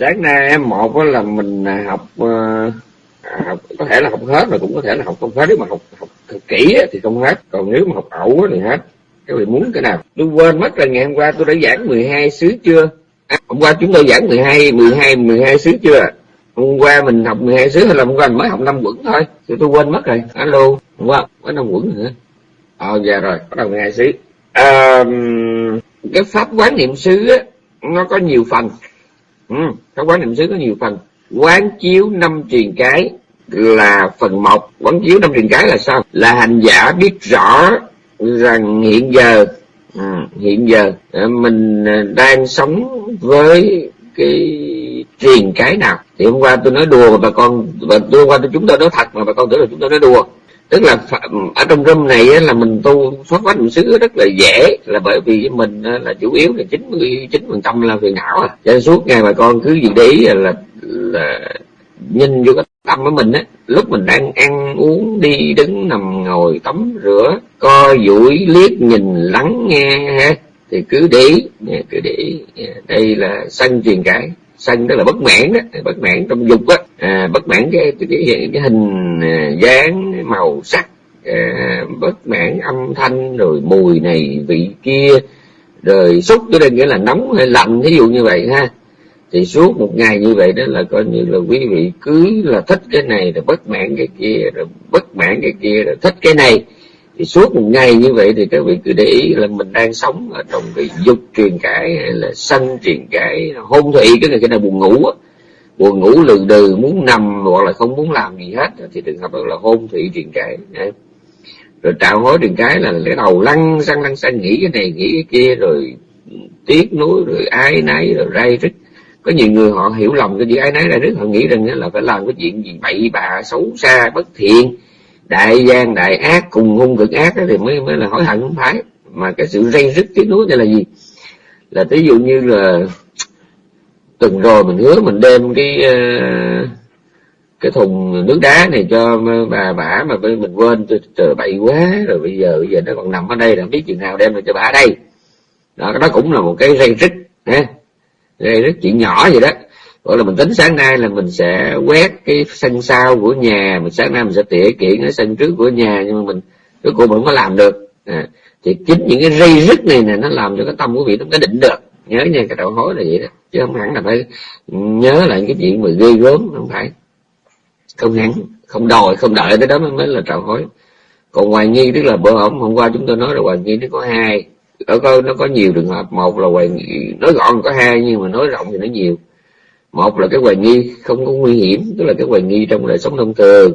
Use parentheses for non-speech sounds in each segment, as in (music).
sáng nay em một là mình à, học ờ, à, học có thể là học hết mà cũng có thể là học không hết. Nếu mà học học thật kỹ thì không hết. Còn nếu mà học ẩu thì hết. Các vị muốn cái nào? Tôi quên mất là ngày hôm qua tôi đã giảng 12 xứ chưa? À, hôm qua chúng tôi giảng 12 12 12 xứ chưa? Hôm qua mình học 12 xứ hay là hôm qua mình mới học năm quẩn thôi? Thì tôi quên mất rồi. Alo hôm qua có năm quẩn nữa. Ờ dạ rồi bắt đầu 12 xứ. À, cái pháp quán niệm xứ á nó có nhiều phần ừ, quán niệm xứ có nhiều phần. Quán chiếu năm truyền cái là phần một. Quán chiếu năm truyền cái là sao? Là hành giả biết rõ rằng hiện giờ à, hiện giờ ờ, mình ờ, đang sống với cái truyền cái nào. Thì hôm qua tôi nói đùa mà bà con và tôi hôm qua tôi chúng tôi nói thật mà bà con tưởng là chúng tôi nói đùa tức là ở trong room này là mình tu pháp quán niệm xứ rất là dễ là bởi vì mình là chủ yếu là chín mươi chín phần trăm là phiền não à. Cho nên suốt ngày bà con cứ gì để ý là, là nhìn vô cái tâm của mình á lúc mình đang ăn uống đi đứng nằm ngồi tắm rửa co duỗi liếc nhìn lắng nghe ha thì cứ để ý cứ để ý đây là sân truyền cái sân tức là bất mãn đó bất mãn trong dục á. À, bất mãn cái cái, cái hình à, dáng màu sắc à, bất mãn âm thanh rồi mùi này vị kia rồi xúc cho đây nghĩa là nóng hay lạnh ví dụ như vậy ha. Thì suốt một ngày như vậy đó là coi như là quý vị cứ là thích cái này rồi bất mãn cái kia rồi bất mãn cái kia rồi thích cái này thì suốt một ngày như vậy thì các vị cứ để ý là mình đang sống ở trong cái dục truyền cãi hay là sân truyền cãi hôn thủy cái này cái này buồn ngủ á. Buồn ngủ lừ đừ, muốn nằm hoặc là không muốn làm gì hết, thì trường hợp là hôn thủy truyền cãi rồi trạo hối truyền cái là cái đầu lăn sang lăn sang nghĩ cái này, nghĩ cái kia, rồi tiếc nuối, rồi ai nấy rồi ray rứt có nhiều người họ hiểu lầm, cái gì ai nấy ray rứt họ nghĩ rằng là phải làm cái chuyện gì bậy bạ, xấu xa, bất thiện đại gian, đại ác, cùng hung cực ác thì mới mới là hối hận không phải. Mà cái sự dây dứt tiếc nuối này là gì? Là ví dụ như là tuần rồi mình hứa mình đem cái ờ, cái thùng nước đá này cho bà bả mà mình quên, trời bậy quá, rồi bây giờ bây giờ nó còn nằm ở đây là biết chừng nào đem được cho bà đây. Đó đó cũng là một cái dây rít ha dây rít chuyện nhỏ vậy đó gọi là mình tính sáng nay là mình sẽ quét cái sân sau của nhà mình sáng nay mình sẽ tỉa kiện ở sân trước của nhà nhưng mà mình cuối cùng mình không có làm được. À, thì chính những cái ray rứt này nè nó làm cho cái tâm của vị nó định được. Nhớ nha cái đầu hối là vậy đó. Chứ không hẳn là phải nhớ lại cái chuyện mà ghê gớm không phải. Không hẳn không đòi không đợi tới đó mới, mới là trào hối. Còn hoài nghi tức là bữa hôm hôm qua chúng tôi nói là hoài nghi nó có hai. Ở có nó có nhiều trường hợp. Một là hoài nghi nói gọn có hai nhưng mà nói rộng thì nó nhiều một là cái hoài nghi không có nguy hiểm tức là cái hoài nghi trong đời sống thông thường.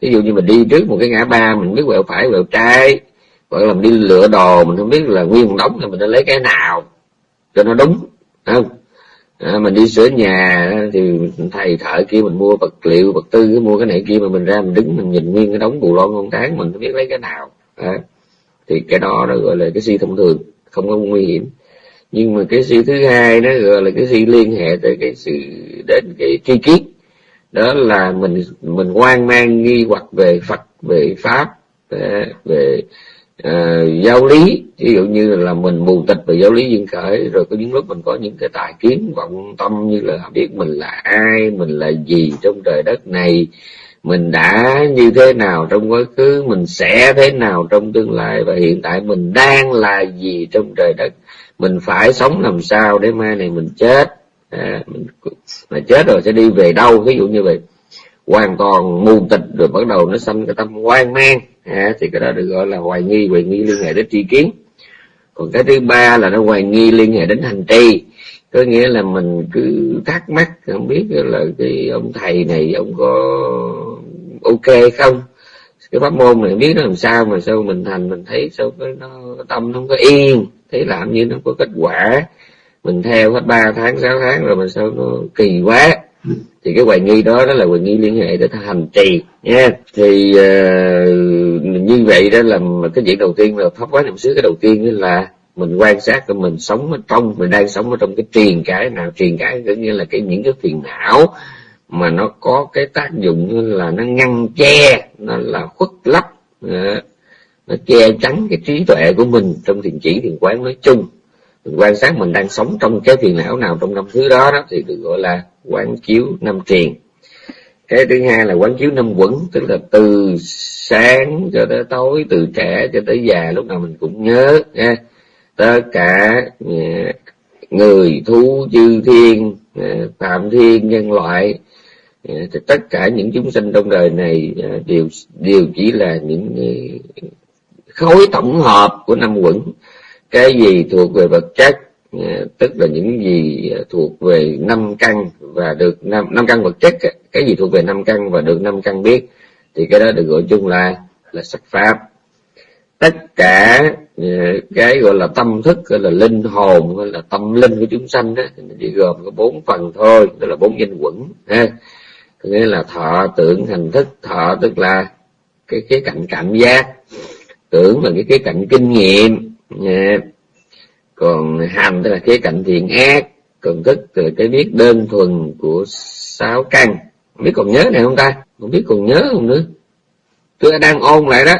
Ví dụ như mình đi trước một cái ngã ba mình biết quẹo phải quẹo trái hoặc là mình đi lựa đồ mình không biết là nguyên một đống thì mình nên lấy cái nào cho nó đúng không? À, mình đi sửa nhà thì thầy thợ kia mình mua vật liệu vật tư mua cái này kia mà mình ra mình đứng mình nhìn nguyên cái đống bù lon con tháng mình không biết lấy cái nào. À, thì cái đó nó gọi là cái suy thông thường không có nguy hiểm nhưng mà cái sự thứ hai nó gọi là cái sự liên hệ tới cái sự đến cái tri kiến. Đó là mình mình hoang mang nghi hoặc về phật về pháp à, về uh, giáo lý. Ví dụ như là mình mù tịch về giáo lý duyên khởi rồi có những lúc mình có những cái tài kiến vọng tâm như là biết mình là ai mình là gì trong trời đất này mình đã như thế nào trong quá khứ mình sẽ thế nào trong tương lai và hiện tại mình đang là gì trong trời đất mình phải sống làm sao để mai này mình chết? À, mình mà chết rồi sẽ đi về đâu? Ví dụ như vậy. Hoàn toàn mù tịch rồi bắt đầu nó xâm cái tâm hoang mang. À, thì cái đó được gọi là hoài nghi hoài nghi liên hệ đến tri kiến. Còn cái thứ ba là nó hoài nghi liên hệ đến hành trì. Có nghĩa là mình cứ thắc mắc không biết là cái ông thầy này ông có ok không? Cái pháp môn này biết nó làm sao mà sao mình thành mình thấy sao cái nó tâm nó không có yên. Thấy làm như nó có kết quả. Mình theo hết ba tháng sáu tháng rồi mà sao nó kỳ quá. Thì cái hoài nghi đó đó là hoài nghi liên hệ để hành trì nha. Thì uh, như vậy đó là cái việc đầu tiên là pháp quán niệm xứ cái đầu tiên là mình quan sát của mình sống ở trong mình đang sống ở trong cái truyền cái nào truyền cái có nghĩa là cái những cái phiền não mà nó có cái tác dụng như là nó ngăn che, nó là khuất lấp nó che chắn cái trí tuệ của mình trong thiền chỉ, thiền quán nói chung. Quan sát mình đang sống trong cái phiền não nào trong năm thứ đó đó thì được gọi là quán chiếu năm triền. Cái thứ hai là quán chiếu năm quẩn, tức là từ sáng cho tới tối, từ trẻ cho tới già, lúc nào mình cũng nhớ, nha. Tất cả ờ, người, thú chư thiên ờ, phạm thiên, nhân loại Dạ, thì tất cả những chúng sinh trong đời này à, đều đều chỉ là những à, khối tổng hợp của năm quẩn. Cái gì thuộc về vật chất à, tức là những gì thuộc về năm căn và được năm năm căn vật chất cái gì thuộc về năm căn và được năm căn biết, thì cái đó được gọi chung là là sắc pháp. Tất cả cái gọi là tâm thức, gọi là linh hồn, gọi là tâm linh của chúng sanh đó chỉ gồm có bốn phần thôi, tức là bốn danh quẩn, ha nghĩa là thọ tưởng hành thức, thọ tức là cái cái cạnh cảm giác. Tưởng là cái cái cạnh kinh nghiệm. Dạ. Còn hành tức là cái cạnh thiện ác. Còn thức là cái biết đơn thuần của sáu căn. Biết còn nhớ này không ta? Không biết còn nhớ không nữa tôi đang ôn lại đó.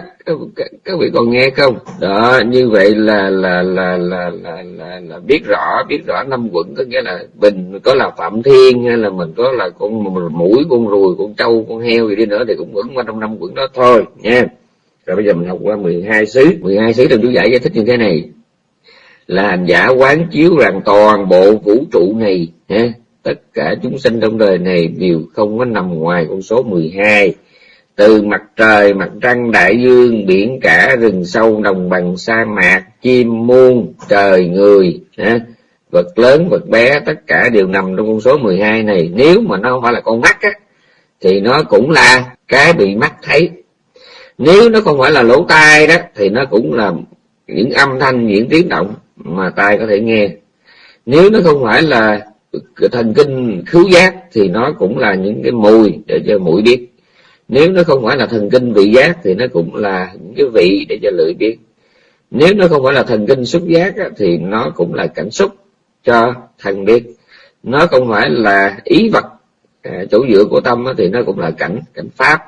Các, các vị còn nghe không? Đó như vậy là là là là là là, là biết rõ biết rõ năm quận có nghĩa là mình có là phạm thiên hay là mình có là con mũi con ruồi con trâu con heo gì đi nữa thì cũng vẫn qua trong năm quận đó thôi nha. Rồi bây giờ mình học qua 12 xứ. 12 xứ trong chú giải giải thích như thế này. Là hành giả quán chiếu rằng toàn bộ vũ trụ này ha, tất cả chúng sinh trong đời này đều không có nằm ngoài con số 12 từ mặt trời mặt trăng đại dương biển cả rừng sâu đồng bằng sa mạc chim muôn trời người ha, vật lớn vật bé tất cả đều nằm trong con số 12 này. Nếu mà nó không phải là con mắt á thì nó cũng là cái bị mắt thấy. Nếu nó không phải là lỗ tai đó thì nó cũng là những âm thanh những tiếng động mà tai có thể nghe. Nếu nó không phải là thần kinh khứu giác thì nó cũng là những cái mùi để cho mũi biết nếu nó không phải là thần kinh vị giác thì nó cũng là những cái vị để cho lưỡi biết nếu nó không phải là thần kinh xúc giác á, thì nó cũng là cảnh xúc cho thần biết. Nó không phải là ý vật à, chỗ dựa của tâm á, thì nó cũng là cảnh cảnh pháp.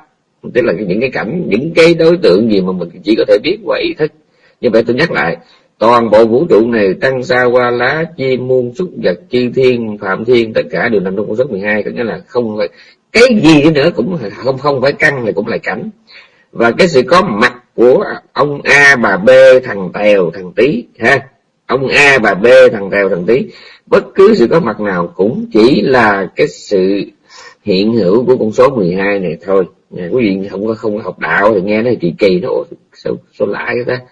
Tức là những cái cảnh những cái đối tượng gì mà mình chỉ có thể biết qua ý thức. Như vậy tôi nhắc lại toàn bộ vũ trụ này tăng xa qua lá chim muôn xúc vật chi thiên phạm thiên tất cả đều nằm trong con số 12 có nghĩa là không phải cái gì nữa cũng không không phải căn này cũng là cảnh. Và cái sự có mặt của ông a bà b thằng tèo, thằng tí ha? Ông a bà b thằng tèo, thằng tí bất cứ sự có mặt nào cũng chỉ là cái sự hiện hữu của con số 12 này thôi. Nhà quý vị không có không có học đạo thì nghe nó kỳ kỳ nó sao sao lạ vậy ta?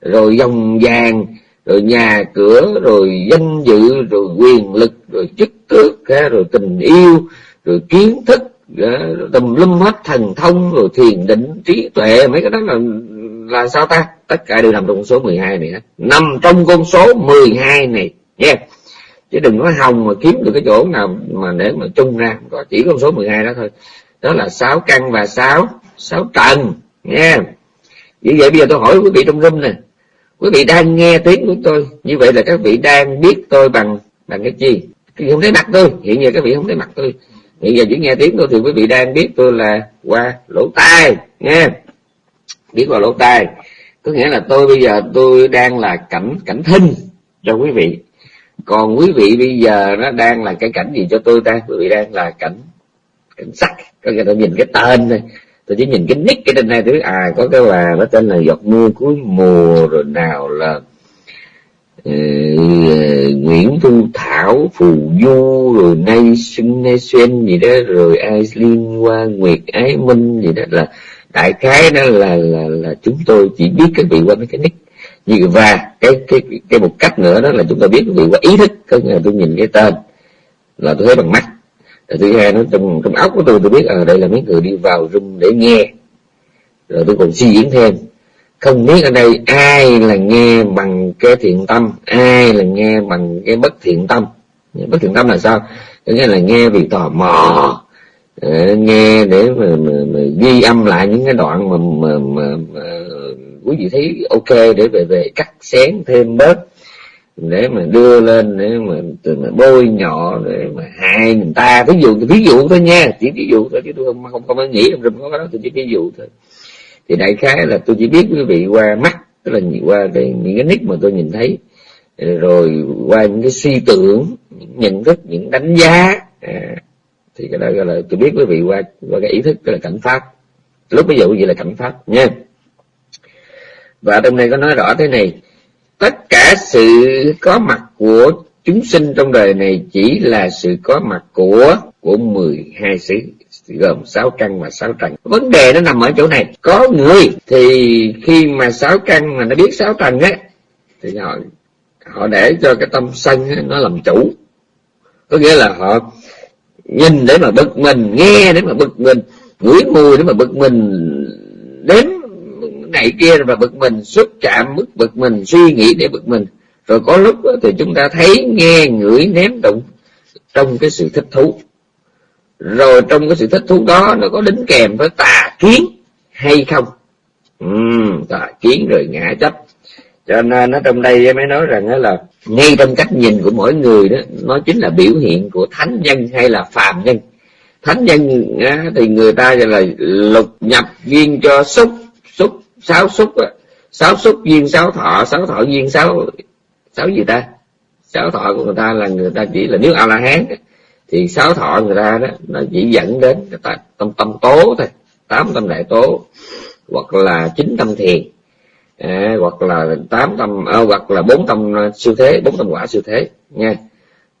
Rồi dòng vàng, rồi nhà cửa, rồi danh dự, rồi quyền lực, rồi chức tước rồi tình yêu rồi kiến thức ờ, tùm lum hết thần thông rồi thiền định, trí tuệ, mấy cái đó là là sao ta? Tất cả đều nằm trong con số 12 này nằm trong con số 12 này nha yeah. chứ đừng có hồng mà kiếm được cái chỗ nào mà để mà chung ra. Có chỉ con số 12 đó thôi. Đó là sáu căn và sáu sáu trần nha như vậy bây giờ tôi hỏi quý vị trong room nè. Quý vị đang nghe tiếng của tôi, như vậy là các vị đang biết tôi bằng bằng cái gì không thấy mặt tôi? Hiện giờ các vị không thấy mặt tôi hiện giờ chỉ nghe tiếng tôi thì quý vị đang biết tôi là qua lỗ tai nghe. Biết qua lỗ tai có nghĩa là tôi bây giờ tôi đang là cảnh cảnh thinh cho quý vị. Còn quý vị bây giờ nó đang là cái cảnh gì cho tôi ta? Quý vị đang là cảnh cảnh sắc. Có nghĩa tôi nhìn cái tên thôi. Tôi chỉ nhìn cái nick, cái tên này thứ à có cái bà nó tên là giọt mưa cuối mùa rồi nào là Ờ, Nguyễn Thu Thảo Phù Du rồi Nay Xuân Nay xuyên gì đó rồi ai liên Hoa Nguyệt Ái Minh gì đó là đại khái đó là là là chúng tôi chỉ biết các vị qua mấy cái nick. Như và cái cái cái một cách nữa đó là chúng ta biết các vị qua ý thức có nghĩa là tôi nhìn cái tên là tôi thấy bằng mắt. Rồi thứ hai nó trong trong óc của tôi tôi biết ở à, đây là mấy người đi vào room để nghe. Rồi tôi còn suy diễn thêm. Không biết ở đây ai là nghe bằng cái thiện tâm ai là nghe bằng cái bất thiện tâm? Bất thiện tâm là sao? Có nghĩa là nghe vì tò mò ờ, nghe để mà, mà, mà ghi âm lại những cái đoạn mà, mà, mà, mà quý vị thấy ok để về về cắt xén thêm bớt để mà đưa lên để mà, từ mà bôi nhọ để mà hại người ta. Ví dụ ví dụ thôi nha chỉ ví dụ thôi chứ tôi không không không nghĩ trong có cái đó tôi chỉ ví dụ thôi. Thì đại khái là tôi chỉ biết quý vị qua mắt tức là qua cái những cái nick mà tôi nhìn thấy rồi qua những cái suy tưởng những nhận thức những đánh giá à, thì cái đó gọi là tôi biết quý vị qua qua cái ý thức cái là cảnh pháp. Lúc ví dụ vậy là cảnh pháp nha. Và trong này có nói rõ thế này tất cả sự có mặt của chúng sinh trong đời này chỉ là sự có mặt của của 12 xứ gồm sáu căn và sáu trần vấn đề nó nằm ở chỗ này có người thì khi mà sáu căn mà nó biết sáu trần á thì họ họ để cho cái tâm sân á, nó làm chủ. Có nghĩa là họ nhìn để mà bực mình nghe để mà bực mình ngửi mùi để mà bực mình đến này kia mà bực mình xúc chạm mức bực mình suy nghĩ để bực mình. Rồi có lúc thì chúng ta thấy nghe ngửi ném đụng trong cái sự thích thú rồi trong cái sự thích thú đó nó có đính kèm với tà kiến hay không? Uhm, tà kiến rồi ngã chấp. Cho nên nó trong đây mới nói rằng đó là ngay trong cách nhìn của mỗi người đó nó chính là biểu hiện của thánh nhân hay là phàm nhân. Thánh nhân thì người ta gọi là lục nhập duyên cho xúc xúc sáu xúc á. Sáu xúc duyên sáu thọ sáu thọ duyên sáu sáu gì ta? Sáu thọ của người ta là người ta chỉ là nếu a la hán thì sáu thọ người ta đó nó chỉ dẫn đến cái tâm tâm tố thôi tám tâm đại tố hoặc là chín tâm thiền à, hoặc là tám tâm à, hoặc là bốn tâm à, siêu thế bốn tâm quả siêu thế nha.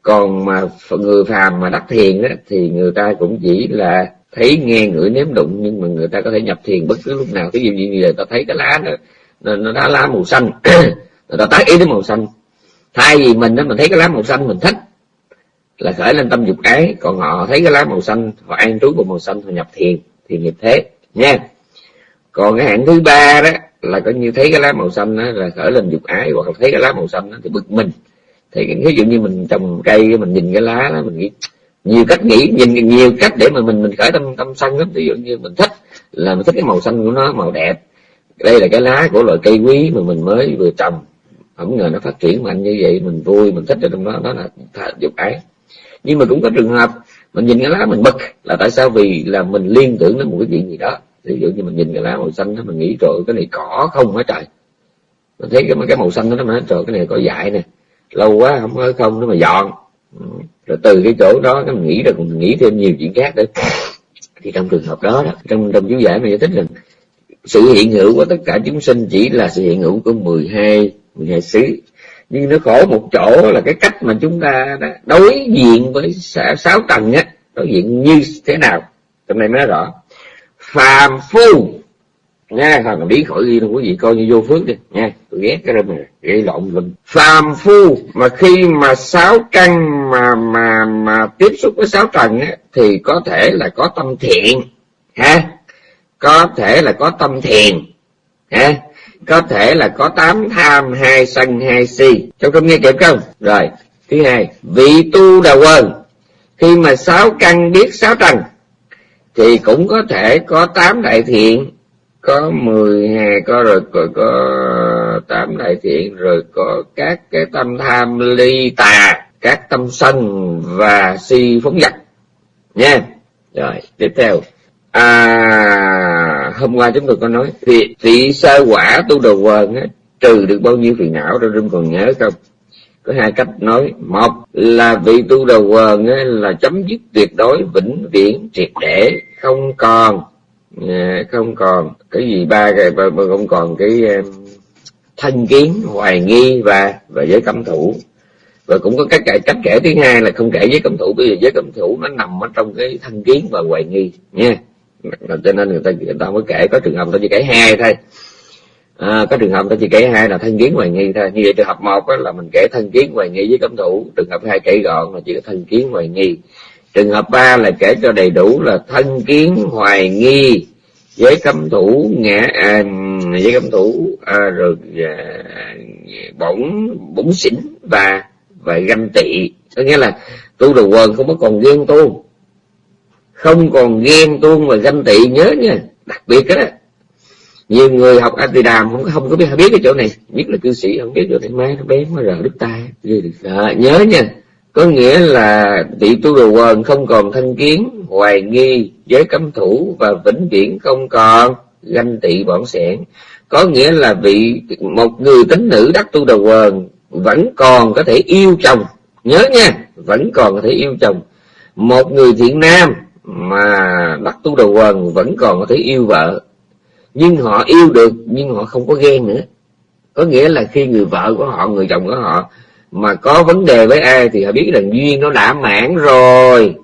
Còn mà người phàm mà đắc thiền đó, thì người ta cũng chỉ là thấy nghe ngửi nếm đụng nhưng mà người ta có thể nhập thiền bất cứ lúc nào. Ví dụ như người ta thấy cái lá nó nó đã lá màu xanh (clears throat) người ta tác ý đến màu xanh. Thay vì mình đó mình thấy cái lá màu xanh mình thích là khởi lên tâm dục ái. Còn họ thấy cái lá màu xanh họ an trú của màu xanh họ nhập thiền thì nghiệp thế. Nha. Còn cái hạng thứ ba đó là coi như thấy cái lá màu xanh đó là khởi lên dục ái, hoặc là thấy cái lá màu xanh đó thì bực mình. Thì ví dụ như mình trồng cây, mình nhìn cái lá đó, mình nghĩ nhiều cách nghĩ, nhìn nhiều cách để mà mình mình khởi tâm tâm sân lắm. Ví dụ như mình thích là mình thích cái màu xanh của nó, màu đẹp. Đây là cái lá của loại cây quý mà mình mới vừa trồng. Không ngờ nó phát triển mạnh như vậy, mình vui, mình thích ở trong đó đó là dục ái nhưng mà cũng có trường hợp mình nhìn cái lá mình bực là tại sao? Vì là mình liên tưởng đến một cái chuyện gì đó. Ví dụ như mình nhìn cái lá màu xanh đó mình nghĩ trời cái này cỏ không hả trời? Mình thấy cái cái màu xanh đó nó nói trời cái này có dại nè lâu quá không có không nó mà dọn. Ừ. Rồi từ cái chỗ đó cái mình nghĩ rồi mình nghĩ thêm nhiều chuyện khác nữa. Thì trong trường hợp đó, trong trong chú giải mình giải thích rằng sự hiện hữu của tất cả chúng sinh chỉ là sự hiện hữu của 12 12 xứ nhưng nó khổ một chỗ là cái cách mà chúng ta đã đối diện với sáu tầng á đối diện như thế nào? Trong này mới nói rõ. Phàm phu. Nha thằng mà biến khỏi ghi đâu quý vị coi như vô phước đi. Nha tôi ghét cái đó này gây lộn lum phàm phu. Mà khi mà sáu căn mà mà mà tiếp xúc với sáu trần á, thì có thể là có tâm thiện. Ha? Có thể là có tâm thiền ha? Có thể là có tám tham hai sân hai si. Trong trong nghe kịp không? Rồi thứ hai vị tu đà quần. Khi mà sáu căn biết sáu trần thì cũng có thể có tám đại thiện. Có mười hai có rồi có, có tám đại thiện rồi có các cái tâm tham ly tà các tâm sân và si phóng dật nha. Rồi tiếp theo. À hôm qua chúng tôi có nói thì thị sơ quả tu đồ quần á, trừ được bao nhiêu phiền não rồi rung còn nhớ không? Có hai cách nói. Một là vị tu đầu quần á, là chấm dứt tuyệt đối vĩnh viễn triệt để không còn. À, không còn. Cái gì ba cái không còn cái thân kiến hoài nghi và và giới cấm thủ. Và cũng có cách kể cách kể thứ hai là không kể giới cấm thủ bởi vì giới cấm thủ nó nằm ở trong cái thân kiến và hoài nghi nha cho nên người ta người ta mới kể có trường hợp ta chỉ kể hai thôi. À, có trường hợp ta chỉ kể hai là thân kiến hoài nghi thôi. Như vậy trường hợp một là mình kể thân kiến hoài nghi với cấm thủ. Trường hợp hai kể gọn là chỉ có thân kiến hoài nghi. Trường hợp ba là kể cho đầy đủ là thân kiến hoài nghi với cấm thủ ngã à, với cấm thủ à, rồi à, bổn bổn xỉn và và ganh tị. Có nghĩa là tu đồ quần không có còn ghen tu không còn ghen tuông và ganh tị nhớ nha đặc biệt đó nhiều người học Atidam không không có biết biết cái chỗ này. Nhất là cư sĩ không biết chỗ này. Má nó bé nó rờ đứt tay. À, nhớ nha. Có nghĩa là vị tu đồ quần không còn thân kiến hoài nghi giới cấm thủ và vĩnh viễn không còn ganh tị bọn sẻn. Có nghĩa là vị một người tính nữ đắc tu đồ quần vẫn còn có thể yêu chồng. Nhớ nha vẫn còn có thể yêu chồng. Một người thiện nam mà đắc tu đầu quần vẫn còn có thể yêu vợ. Nhưng họ yêu được, nhưng họ không có ghen nữa. Có nghĩa là khi người vợ của họ, người chồng của họ mà có vấn đề với ai thì họ biết rằng duyên nó đã mãn rồi.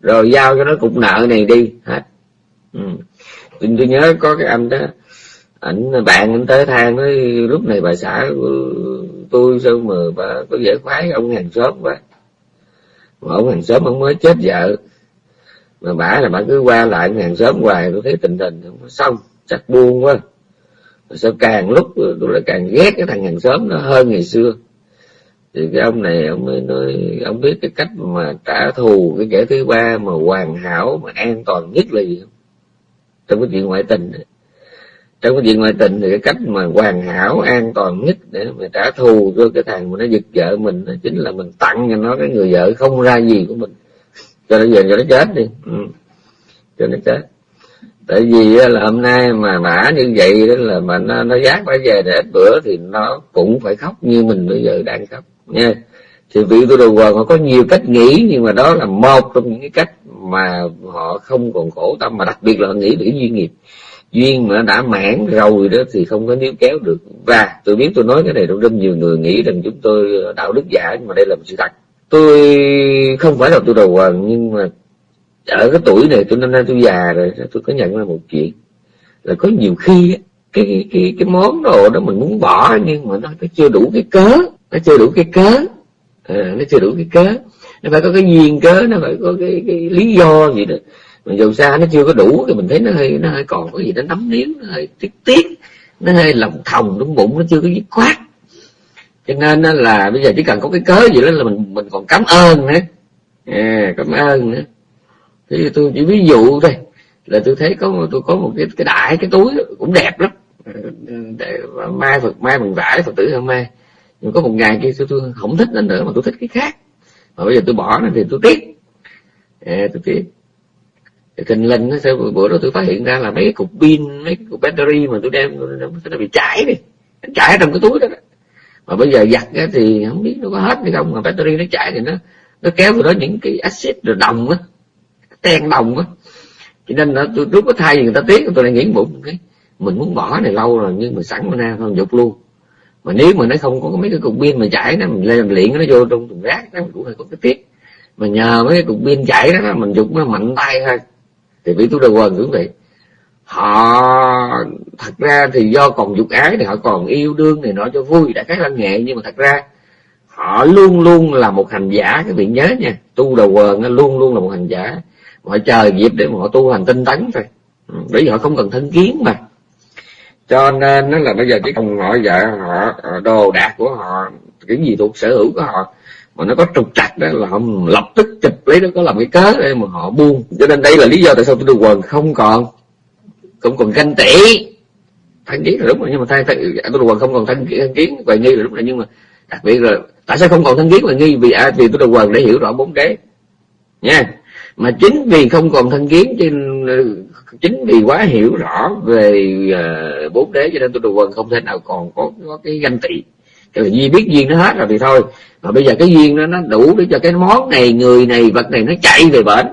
Rồi giao cho nó cục nợ này đi, hết. Ừ. tôi nhớ có cái anh đó, ảnh bạn anh tới than nói, lúc này bà xã tôi sao mà bà có dễ khoái, ông hàng xóm quá. Mà ông hàng xóm ông mới chết vợ mà bả là bà cứ qua lại hàng xóm hoài, tôi thấy tình hình không xong, chắc buông quá. Rồi sao càng lúc tôi lại càng ghét cái thằng hàng xóm nó hơn ngày xưa. Thì cái ông này ông mới nói, ông biết cái cách mà trả thù cái kẻ thứ ba mà hoàn hảo, mà an toàn nhất là gì không? Trong cái chuyện ngoại tình này. Trong cái chuyện ngoại tình thì cái cách mà hoàn hảo, an toàn nhất để mà trả thù cho cái thằng mà nó giật vợ mình chính là mình tặng cho nó cái người vợ không ra gì của mình cho nó về cho nó chết đi. Ừ. cho nó chết. Tại vì là hôm nay mà mã như vậy đó là mà nó nó giác phải về để bữa thì nó cũng phải khóc như mình bây giờ đang khóc, nha. Thì vị tu đồ quần họ có nhiều cách nghĩ nhưng mà đó là một trong những cái cách mà họ không còn khổ tâm mà đặc biệt là họ nghĩ về duyên nghiệp. Duyên mà đã mãn rồi đó thì không có níu kéo được. Và tôi biết tôi nói cái này trong rất nhiều người nghĩ rằng chúng tôi, đạo đức giả nhưng mà đây là một sự thật tôi không phải là tôi đầu quần nhưng mà ở cái tuổi này tôi năm nay tôi già rồi tôi có nhận ra một chuyện. Là có nhiều khi cái cái cái, cái món đồ đó mình muốn bỏ nhưng mà nó, nó chưa đủ cái cớ nó chưa đủ cái cớ. À, nó chưa đủ cái cớ. Nó phải có cái duyên cớ nó phải có cái, cái lý do gì đó. Mà dù sao nó chưa có đủ thì mình thấy nó hơi nó hơi còn có gì nó nắm níu nó hơi tiếc tiếc nó hơi lòng thòng trong bụng nó chưa có dứt khoát cho nên là bây giờ chỉ cần có cái cớ gì đó là mình mình còn cảm ơn nữa. À, cảm ơn nữa. Thì tôi chỉ ví dụ thôi là tôi thấy có tôi có một cái cái đại cái túi cũng đẹp lắm. Để mai phật mai bằng vải phật tử hôm mai nhưng có một ngày kia tôi, tôi không thích nó nữa mà tôi thích cái khác. Mà bây giờ tôi bỏ nó thì tôi tiếc. À, tôi tiếc. Tình linh nó sẽ bữa đó tôi phát hiện ra là mấy cái cục pin mấy cái cục battery mà tôi đem nó, nó bị chảy đi. Chảy trong cái túi đó, đó mà bây giờ giặt á, thì không biết nó có hết hay không mà battery nó chạy thì nó nó kéo vào đó những cái axit rồi đồng á ten đồng á. Cho nên là tôi lúc có thay thì người ta tiếc tôi lại nghĩ bụng. Cái mình muốn bỏ này lâu rồi nhưng mà sẵn mà ra không dục luôn. Mà nếu mà nó không có mấy cái cục pin mà chảy nó mình lên luyện nó vô trong thùng rác nó cũng hơi có cái tiếc. Mà nhờ mấy cái cục pin chảy đó mình dục nó mạnh tay thôi. Thì vì tôi đầu quần cũng vậy họ, thật ra thì do còn dục ái thì họ còn yêu đương này nọ cho vui, đã cái văn nghệ nhưng mà thật ra, họ luôn luôn là một hành giả, các vị nhớ nha. Tu đầu quần luôn luôn là một hành giả. Họ chờ dịp để mà họ tu hành tinh tấn thôi. Ừ, bởi vì họ không cần thân kiến mà. Cho nên nó là bây giờ chỉ cần họ vợ họ ờ, đồ đạc của họ, cái gì thuộc sở hữu của họ, mà nó có trục trặc đó là họ lập tức chụp lấy, nó có làm cái cớ để mà họ buông. Cho nên đây là lý do tại sao tôi được quần không còn không còn ganh tị. Thân kiến là đúng rồi nhưng mà thay, thay dạ, tôi được không còn thân, thân kiến và nghi là đúng rồi nhưng mà đặc biệt là tại sao không còn thân kiến và nghi? Vì à, vì tôi được để hiểu rõ bốn đế nha. Mà chính vì không còn thân kiến ờ, chính vì quá hiểu rõ về uh, bốn đế cho nên tôi đồ quần không thể nào còn có, có cái ganh tị. Cái duy biết duyên nó hết rồi thì thôi. Mà bây giờ cái duyên nó nó đủ để cho cái món này người này vật này nó chạy về bển.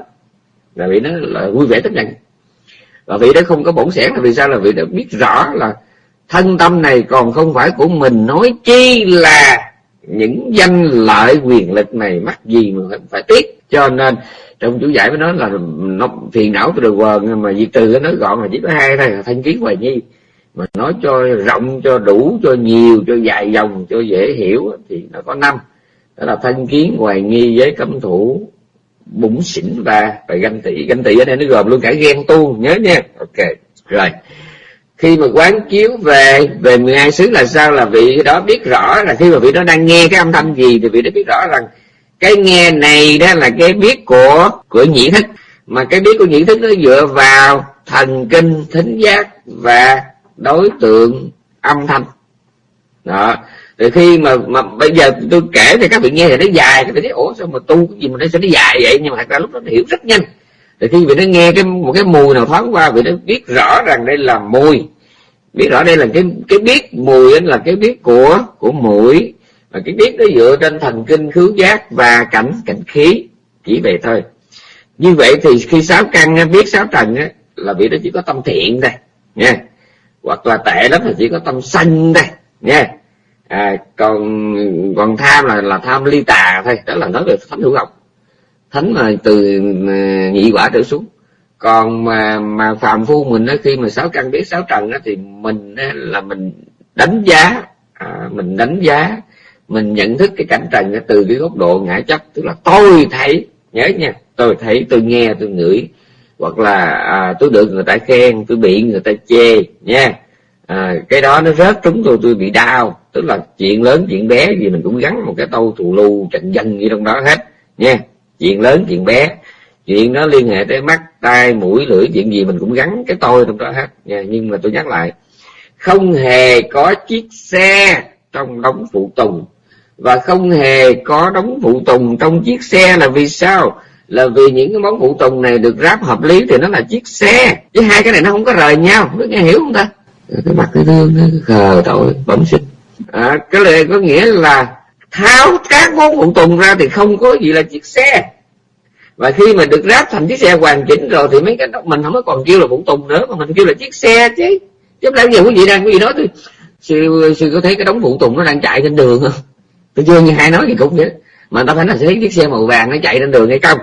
Là vì nó là vui vẻ tất nhận và vị đó không có bổn sẻn là vì sao? Là vị đã biết rõ là thân tâm này còn không phải của mình. Nói chi là những danh lợi quyền lực này mắc gì mà phải tiếc. Cho nên trong chủ giải mới nói là nó phiền não từ quần, mà diệt trừ nó gọn là chỉ có hai thôi, là thanh kiến hoài nhi mà nói cho rộng, cho đủ, cho nhiều, cho dài dòng, cho dễ hiểu thì nó có năm. Đó là thanh kiến hoài nghi với cấm thủ bụng xỉn và và ganh tị. Ganh tị ở đây nó gồm luôn cả ghen tu nhớ nha. Ok, rồi. Khi mà quán chiếu về về 12 xứ là sao? Là vị đó biết rõ là khi mà vị đó đang nghe cái âm thanh gì thì vị đó biết rõ rằng cái nghe này đó là cái biết của của nhĩ thức. Mà cái biết của nhĩ thức nó dựa vào thần kinh, thính giác và đối tượng âm thanh. Đó rồi khi mà mà bây giờ tôi kể thì các vị nghe thì nó dài các vị thấy ủa sao mà tu cái gì mà nó sẽ nó dài vậy? Nhưng mà thật ra lúc đó nó hiểu rất nhanh. Rồi khi vị nó nghe cái một cái mùi nào thoáng qua vị nó biết rõ rằng đây là mùi. Biết rõ đây là cái cái biết mùi là cái biết của của mũi. Và cái biết nó dựa trên thần kinh khứu giác và cảnh cảnh khí chỉ vậy thôi. Như vậy thì khi sáu căn biết sáu trần á, là vị đó chỉ có tâm thiện đây nha hoặc là tệ lắm là chỉ có tâm sanh đây nha à, còn còn tham là là tham ly tà thôi đó là nói về thánh hữu học. Thánh mà từ à, nhị quả trở xuống. Còn mà mà phạm phu mình đó, khi mà sáu căn biết sáu trần đó, thì mình đó, là mình đánh giá à, mình đánh giá mình nhận thức cái cảnh trần đó, từ cái góc độ ngã chấp. Tức là tôi thấy nhớ nha tôi thấy tôi nghe tôi ngửi. Hoặc là à, tôi được người ta khen tôi bị người ta chê nha à, cái đó nó rớt trúng tôi tôi bị đau. Tức là chuyện lớn chuyện bé gì mình cũng gắn một cái tâu thù lưu trận dân như trong đó hết. Nha chuyện lớn chuyện bé. Chuyện nó liên hệ tới mắt tai mũi lưỡi chuyện gì mình cũng gắn cái tôi trong đó hết. Nha nhưng mà tôi nhắc lại không hề có chiếc xe trong đống phụ tùng. Và không hề có đống phụ tùng trong chiếc xe là vì sao? Là vì những cái món phụ tùng này được ráp hợp lý thì nó là chiếc xe. Chứ hai cái này nó không có rời nhau. Nó nghe hiểu không ta? Cái mặt cái thương nó khờ tội bẩm sinh à, cái này có nghĩa là tháo các món phụ tùng ra thì không có gì là chiếc xe. Và khi mà được ráp thành chiếc xe hoàn chỉnh rồi thì mấy cái đó mình không có còn kêu là phụ tùng nữa mà mình kêu là chiếc xe chứ. Chứ làm gì quý vị đang quý vị nói tôi sư sư có thấy cái đống phụ tùng nó đang chạy trên đường không? Tôi chưa nghe hai nói gì cũng vậy. Mà ta phải là thấy chiếc xe màu vàng nó chạy trên đường hay không?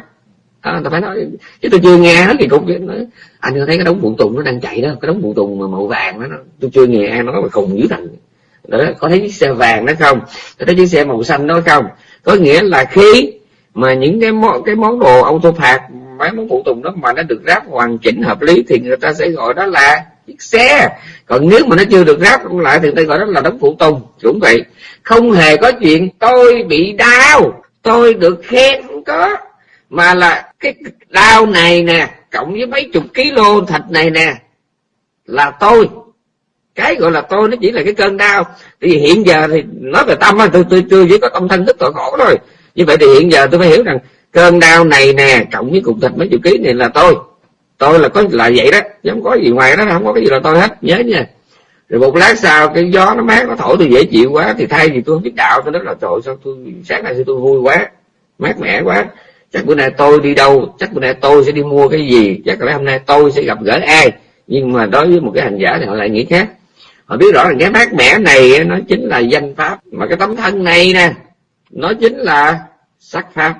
À, ta phải nói chứ tôi chưa nghe hết thì cũng nói, à, anh có thấy cái đống phụ tùng nó đang chạy đó cái đống phụ tùng mà màu vàng đó tôi chưa nghe ai nói mà khùng dữ thành đó có thấy chiếc xe vàng đó không? Có thấy chiếc xe màu xanh đó không? Có nghĩa là khi mà những cái món cái món đồ auto phạt mấy món phụ tùng đó mà nó được ráp hoàn chỉnh hợp lý thì người ta sẽ gọi đó là chiếc xe. Còn nếu mà nó chưa được ráp lại thì người ta gọi đó là đống phụ tùng cũng vậy. Không hề có chuyện tôi bị đau tôi được khen không có mà là cái đau này nè, cộng với mấy chục kg thịt này nè, là tôi. Cái gọi là tôi nó chỉ là cái cơn đau. Vì hiện giờ thì nói về tâm tôi tôi chưa chỉ có tâm thân thức tội khổ thôi như vậy thì hiện giờ tôi phải hiểu rằng cơn đau này nè, cộng với cục thịt mấy chục ký này là tôi. Tôi là có là vậy đó, chứ không có gì ngoài đó, không có cái gì là tôi hết, nhớ nha. Rồi một lát sau cái gió nó mát, nó thổi, tôi dễ chịu quá, thì thay vì tôi không biết đạo, tôi nói là trời sao tôi sáng nay tôi vui quá, mát mẻ quá chắc bữa nay tôi đi đâu, chắc bữa nay tôi sẽ đi mua cái gì? Chắc là hôm nay tôi sẽ gặp gỡ ai? Nhưng mà đối với một cái hành giả thì họ lại nghĩ khác. Họ biết rõ là cái mát mẻ này nó chính là danh pháp. Mà cái tấm thân này nè, nó chính là sắc pháp.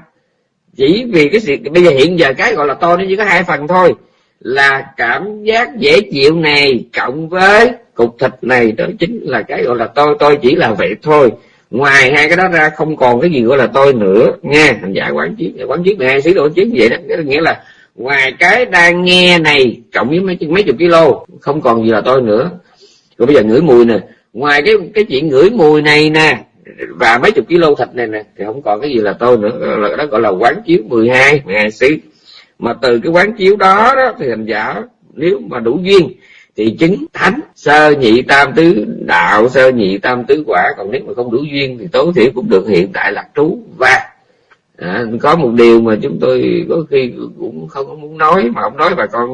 Chỉ vì cái sự, bây giờ hiện giờ cái gọi là tôi nó chỉ có hai phần thôi. Là cảm giác dễ chịu này cộng với cục thịt này, đó chính là cái gọi là tôi tôi chỉ là vậy thôi ngoài hai cái đó ra không còn cái gì gọi là tôi nữa nghe hành giả quán chiếu quán chiếu mười hai xứ độ chiếu vậy đó. Nghĩa là ngoài cái đang nghe này cộng với mấy mấy chục kilo không còn gì là tôi nữa. Rồi bây giờ ngửi mùi nè. Ngoài cái cái chuyện ngửi mùi này nè và mấy chục kilo thịt này nè thì không còn cái gì là tôi nữa. Là đó gọi là quán chiếu 12 hai sĩ mà từ cái quán chiếu đó, đó thì hành giả nếu mà đủ duyên thì chứng thánh sơ nhị tam tứ đạo sơ nhị tam tứ quả còn nếu mà không đủ duyên thì tối thiểu cũng được hiện tại lạc trú. Và à, có một điều mà chúng tôi có khi cũng không muốn nói mà không nói bà con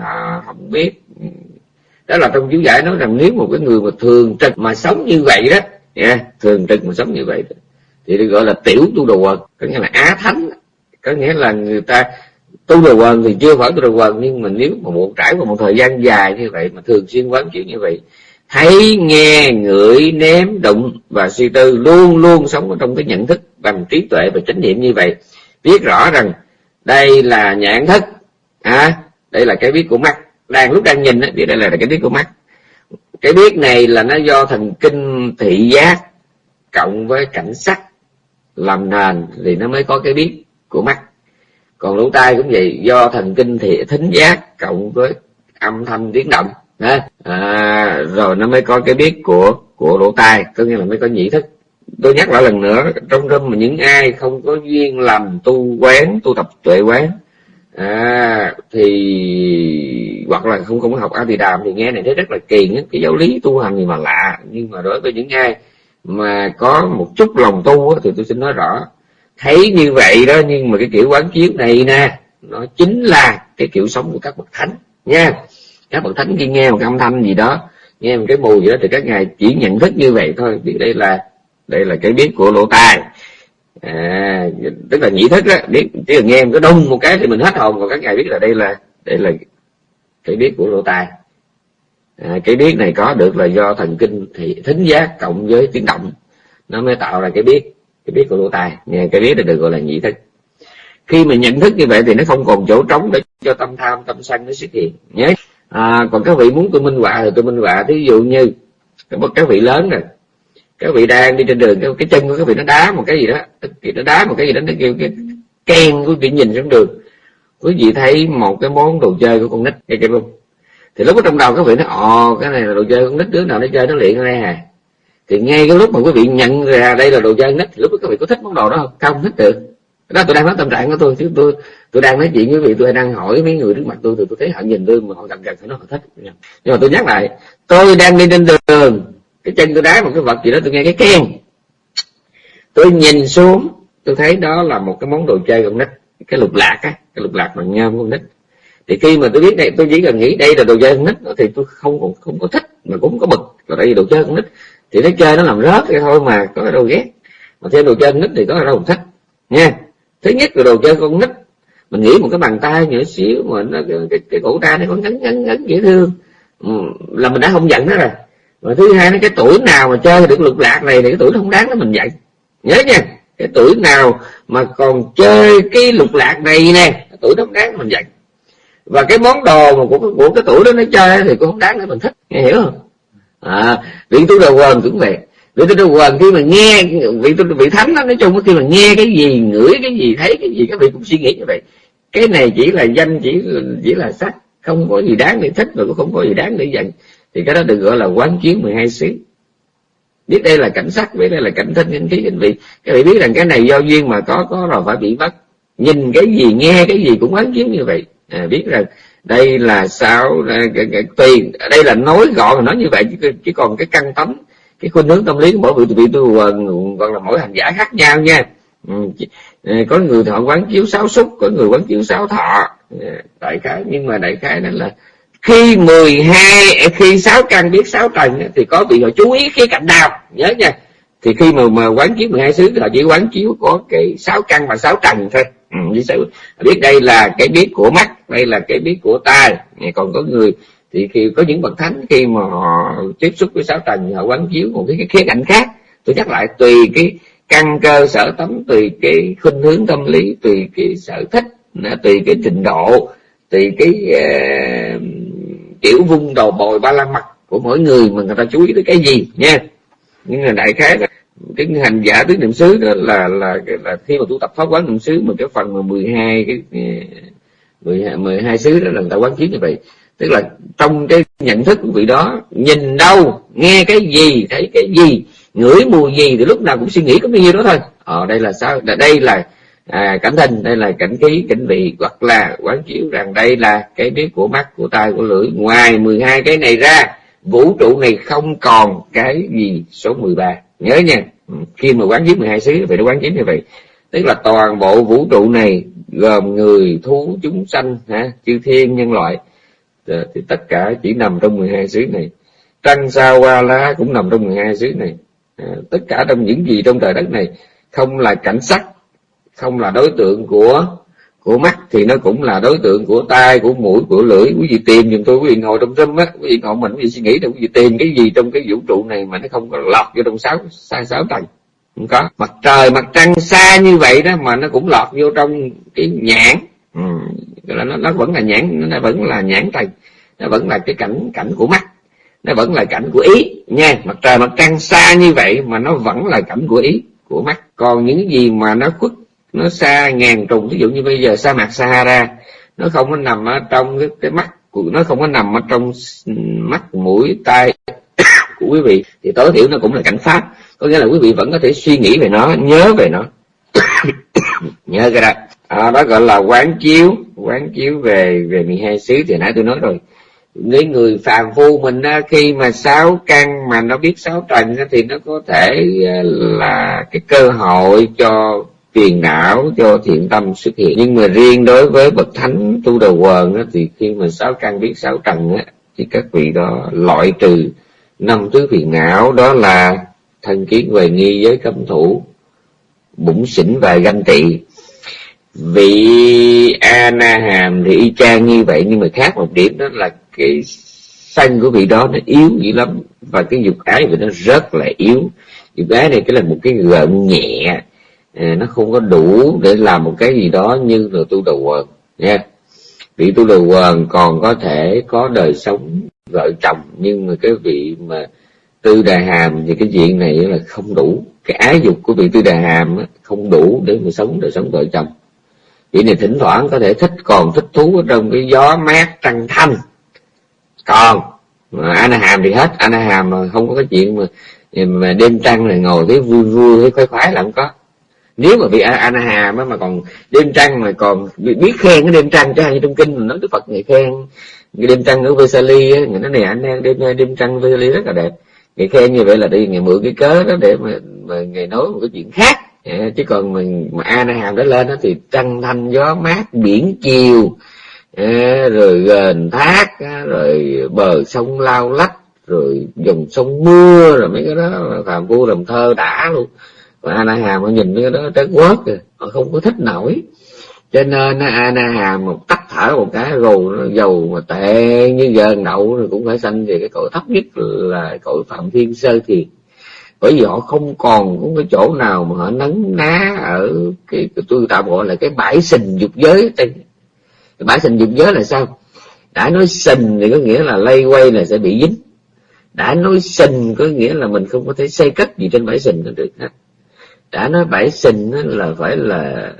à, không biết. Đó là trong chú giải nói rằng nếu một cái người mà thường trực mà sống như vậy đó yeah, thường trực mà sống như vậy thì được gọi là tiểu tu đồ quần có nghĩa là á thánh. Có nghĩa là người ta tu đồ quần thì chưa phải tu đồ quần nhưng mà nếu mà một trải qua một thời gian dài như vậy mà thường xuyên quán chuyện như vậy thấy nghe ngửi ném đụng và suy tư luôn luôn sống ở trong cái nhận thức bằng trí tuệ và chánh niệm như vậy biết rõ rằng đây là nhãn thức. À, đây là cái biết của mắt. Đang lúc đang nhìn thì đây là cái biết của mắt. Cái biết này là nó do thần kinh thị giác cộng với cảnh sắc làm nền thì nó mới có cái biết của mắt còn lỗ tai cũng vậy do thần kinh thị thính giác cộng với âm thanh tiếng động à, rồi nó mới có cái biết của của lỗ tai có nghĩa là mới có nhĩ thức. Tôi nhắc lại lần nữa trong râm mà những ai không có duyên làm tu quán tu tập tuệ quán à, thì hoặc là không không có học a thì đàm thì nghe này thấy rất là kỳ cái giáo lý tu hành gì mà lạ. Nhưng mà đối với những ai mà có một chút lòng tu thì tôi xin nói rõ thấy như vậy đó nhưng mà cái kiểu quán chiếu này nè nó chính là cái kiểu sống của các bậc thánh nha. Các bậc thánh khi nghe một cái âm thanh gì đó nghe một cái mùi gì đó thì các ngài chỉ nhận thức như vậy thôi vì đây là đây là cái biết của lỗ tai à, tức là nhị thức đó biết chỉ nghe một cái đông một cái thì mình hết hồn còn các ngài biết là đây là đây là cái biết của lỗ tai à, cái biết này có được là do thần kinh thì thính giác cộng với tiếng động nó mới tạo ra cái biết cái biết của lỗ tai. Nghe cái biết là được gọi là nhị thức. Khi mà nhận thức như vậy thì nó không còn chỗ trống để cho tâm tham tâm sân nó xuất hiện. Nhé à, còn các vị muốn tôi minh họa thì tôi minh họa. Thí dụ như các vị lớn rồi. Các vị đang đi trên đường cái, cái chân của các vị nó đá một cái gì đó. Nó đá một cái gì đó nó kêu cái ken của vị nhìn xuống đường. Quý vị thấy một cái món đồ chơi của con nít nghe kịp không thì lúc ở trong đầu các vị nó ồ cái này là đồ chơi con nít đứa nào nó chơi nó luyện ngay đây thì ngay cái lúc mà quý vị nhận ra đây là đồ chơi nít thì lúc đó các vị có thích món đồ đó không? Không thích được. Đó tôi đang nói tâm trạng của tôi chứ tôi tôi đang nói chuyện với vị tôi đang hỏi mấy người trước mặt tôi thì tôi thấy họ nhìn tôi mà họ gần gần thì nó họ thích. Nhưng mà tôi nhắc lại tôi đang đi trên đường cái chân tôi đá một cái vật gì đó tôi nghe cái keng. Tôi nhìn xuống tôi thấy đó là một cái món đồ chơi con nít cái lục lạc á cái lục lạc bằng nhôm con nít. Thì khi mà tôi biết đây tôi chỉ cần nghĩ đây là đồ chơi con nít thì tôi không không, không có thích mà cũng có bực là tại vì đồ chơi con nít thì nó chơi nó làm rớt vậy thôi mà có đâu ghét. Mà theo đồ chơi con nít thì có đâu thích nha. Thứ nhất là đồ chơi con nít. Mình nghĩ một cái bàn tay nhỏ xíu mà nó cái, cái, cái cổ tay nó có ngắn ngắn ngắn dễ thương. Ừ, là mình đã không giận nó rồi. Và thứ hai nó cái tuổi nào mà chơi được lục lạc này thì cái tuổi nó không đáng nó mình dạy. Nhớ nha cái tuổi nào mà còn chơi cái lục lạc này nè cái tuổi nó không đáng mình dạy. Và cái món đồ mà của, của cái tuổi đó nó chơi thì cũng không đáng để mình thích nghe hiểu không? À vị tu đầu quần cũng vậy. Vị tu đầu quần khi mà nghe vị tu vị thánh đó nói chung khi mà nghe cái gì ngửi cái gì thấy cái gì các vị cũng suy nghĩ như vậy. Cái này chỉ là danh chỉ chỉ là sắc không có gì đáng để thích và cũng không có gì đáng để giận. Thì cái đó được gọi là quán chiếu 12 xứ biết đây là cảnh sắc biết đây là cảnh thân cảnh khí cảnh vị. Các vị biết rằng cái này do duyên mà có có rồi phải bị mất nhìn cái gì nghe cái gì cũng quán chiếu như vậy. À, biết rằng đây là sao? Tùy. Đây là nói gọn nói như vậy chứ, chứ còn cái căn tấm cái khuynh hướng tâm lý của mỗi vị vị tu còn là mỗi hành giả khác nhau nha. Ừ, ờ, có người họ quán chiếu sáu xúc có người quán chiếu sáu thọ. Dạ, đại khái nhưng mà đại khái đó là khi 12 khi sáu căn biết sáu trần thì có bị họ chú ý khía cạnh nào? Nhớ nha thì khi mà mà quán chiếu 12 xứ họ chỉ quán chiếu có cái sáu căn và sáu trần thôi. Ừ, biết đây là cái biết của mắt đây là cái biết của tai. Còn có người thì khi có những bậc thánh khi mà họ tiếp xúc với sáu trần họ quán chiếu một cái, cái khía cạnh khác. Tôi nhắc lại tùy cái căn cơ sở tấm tùy cái khuynh hướng tâm lý tùy cái sở thích tùy cái trình độ tùy cái uh, kiểu vung đầu bồi ba la mặt của mỗi người mà người ta chú ý tới cái gì nha nhưng mà đại khái là cái hành giả tứ niệm xứ đó là là là khi mà tu tập pháp quán niệm xứ mà cái phần mà 12 cái 12, 12 xứ đó là người ta quán chiếu như vậy. Tức là trong cái nhận thức của vị đó nhìn đâu nghe cái gì thấy cái gì ngửi mùi gì thì lúc nào cũng suy nghĩ có bao nhiêu đó thôi. Ờ đây là sao? Đây là à, cảnh thân đây là cảnh khí cảnh vị hoặc là quán chiếu rằng đây là cái biết của mắt của tai của lưỡi. Ngoài 12 cái này ra vũ trụ này không còn cái gì số 13 nhớ nha ừ, khi mà quán chiếu 12 xứ phải nó quán chiếu như vậy. Tức là toàn bộ vũ trụ này gồm người thú chúng sanh ha chư thiên nhân loại ờ, thì tất cả chỉ nằm trong 12 xứ này. Trăng sao hoa lá cũng nằm trong 12 xứ này. À, tất cả trong những gì trong trời đất này không là cảnh sắc không là đối tượng của của mắt thì nó cũng là đối tượng của tai của mũi của lưỡi. Quý vị tìm giùm tôi quý vị ngồi trong tâm á quý vị ngồi mình quý vị suy nghĩ là quý vị tìm cái gì trong cái vũ trụ này mà nó không có lọt vô trong sáu sai sáu tầng. Không có. Mặt trời mặt trăng xa như vậy đó mà nó cũng lọt vô trong cái nhãn. Ừ. nó, nó vẫn là nhãn nó vẫn là nhãn tầng. Nó vẫn là cái cảnh cảnh của mắt. Nó vẫn là cảnh của ý nha. Mặt trời mặt trăng xa như vậy mà nó vẫn là cảnh của ý của mắt. Còn những gì mà nó khuất nó xa ngàn trùng ví dụ như bây giờ sa mạc Sahara nó không có nằm ở trong cái, cái mắt của nó không có nằm ở trong mắt mũi tai (coughs) của quý vị thì tối thiểu nó cũng là cảnh pháp. Có nghĩa là quý vị vẫn có thể suy nghĩ về nó nhớ về nó. (coughs) Nhớ cái đó. À, đó gọi là quán chiếu quán chiếu về về 12 xứ thì nãy tôi nói rồi. Với người phàm phu mình á, khi mà sáu căn mà nó biết sáu trần thì nó có thể à, là cái cơ hội cho phiền não cho thiện tâm xuất hiện. Nhưng mà riêng đối với bậc thánh tu đầu quần á, thì khi mà sáu căn biết sáu trần á, thì các vị đó loại trừ năm thứ phiền não đó là thân kiến về nghi với cấm thủ bụng xỉn và ganh tị. Vị ana hàm thì y chang như vậy nhưng mà khác một điểm đó là cái sanh của vị đó nó yếu dữ lắm và cái dục ái của nó rất là yếu. Dục ái này cái là một cái gợn nhẹ nó không có đủ để làm một cái gì đó như là tu đầu quần nha vị tu đầu quần còn có thể có đời sống vợ chồng, nhưng mà cái vị mà tư đà hàm thì cái chuyện này là không đủ. Cái ái dục của vị tư đà hàm không đủ để mà sống đời sống vợ chồng. Vị này thỉnh thoảng có thể thích, còn thích thú ở trong cái gió mát trăng thanh. Còn, mà anh hàm thì hết. Anh hàm mà không có cái chuyện mà mà đêm trăng này ngồi thấy vui vui, thấy khoái khoái là không có nếu mà bị anh hàm mà còn đêm trăng mà còn biết khen cái đêm trăng cho như trong kinh mình nói đức phật người khen. Cái đêm trăng ở Vesali người nói này anh đang đêm đêm trăng Vesali rất là đẹp. Người khen như vậy là đi ngày mượn cái cớ đó để mà, mà ngày nói một cái chuyện khác. Dạ, chứ còn mình mà Ana hà đó lên đó thì trăng thanh gió mát biển chiều. Dạ, rồi gần thác dạ, rồi bờ sông lao lách rồi dòng sông mưa rồi mấy cái đó phàm phu làm thơ đã luôn và Ana Hàm họ nhìn cái đó trớt quớt rồi họ không có thích nổi. Cho nên Ana Hàm một tắt thở một cái rù dầu mà tệ như giờ đậu rồi cũng phải sanh về cái cội thấp nhất là cội phạm thiên sơ thiền bởi vì họ không còn có cái chỗ nào mà họ nấn ná ở cái, cái tôi tạm gọi là cái bãi sình dục giới cái bãi sình dục giới là sao? Đã nói sình thì có nghĩa là lây quay là sẽ bị dính. Đã nói sình có nghĩa là mình không có thể xây cất gì trên bãi sình được hết đã nói bãi sinh là phải là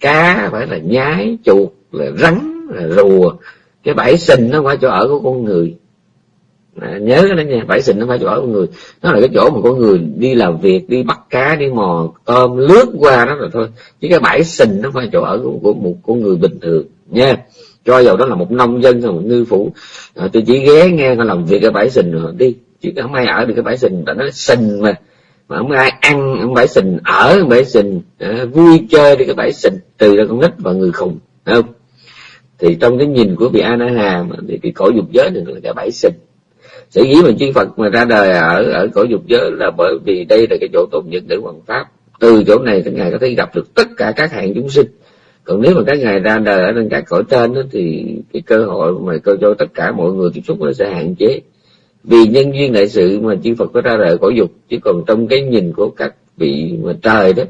cá phải là nhái chuột là rắn là rùa. Cái bãi sinh nó phải chỗ ở của con người. À, nhớ cái đó nha bãi sình nó phải chỗ ở của người. Nó là cái chỗ mà con người đi làm việc đi bắt cá đi mò tôm lướt qua đó rồi thôi. Chứ cái bãi sình nó phải chỗ ở của, của một con người bình thường nha. Cho dầu đó là một nông dân hay một ngư phủ à, tôi chỉ ghé nghe họ làm việc cái bãi sình rồi đi. Chứ không ai ở được cái bãi sình tại nó sình mà mà không ai ăn không phải sình ở bãi sình à, vui chơi đi cái phải sình từ ra con nít và người khùng không? Thì trong cái nhìn của vị an Hà thì cái cõi dục giới này là cái bãi sình. Sở dĩ mà chư Phật mà ra đời ở ở cõi dục giới là bởi vì đây là cái chỗ tốt nhất để hoàn pháp. Từ chỗ này các ngài có thể gặp được tất cả các hạng chúng sinh. Còn nếu mà các ngài ra đời ở trên các cõi trên đó, thì cái cơ hội mà cơ cho tất cả mọi người tiếp xúc nó sẽ hạn chế vì nhân duyên đại sự mà chư Phật có ra đời cõi dục chứ còn trong cái nhìn của các vị mà trời đó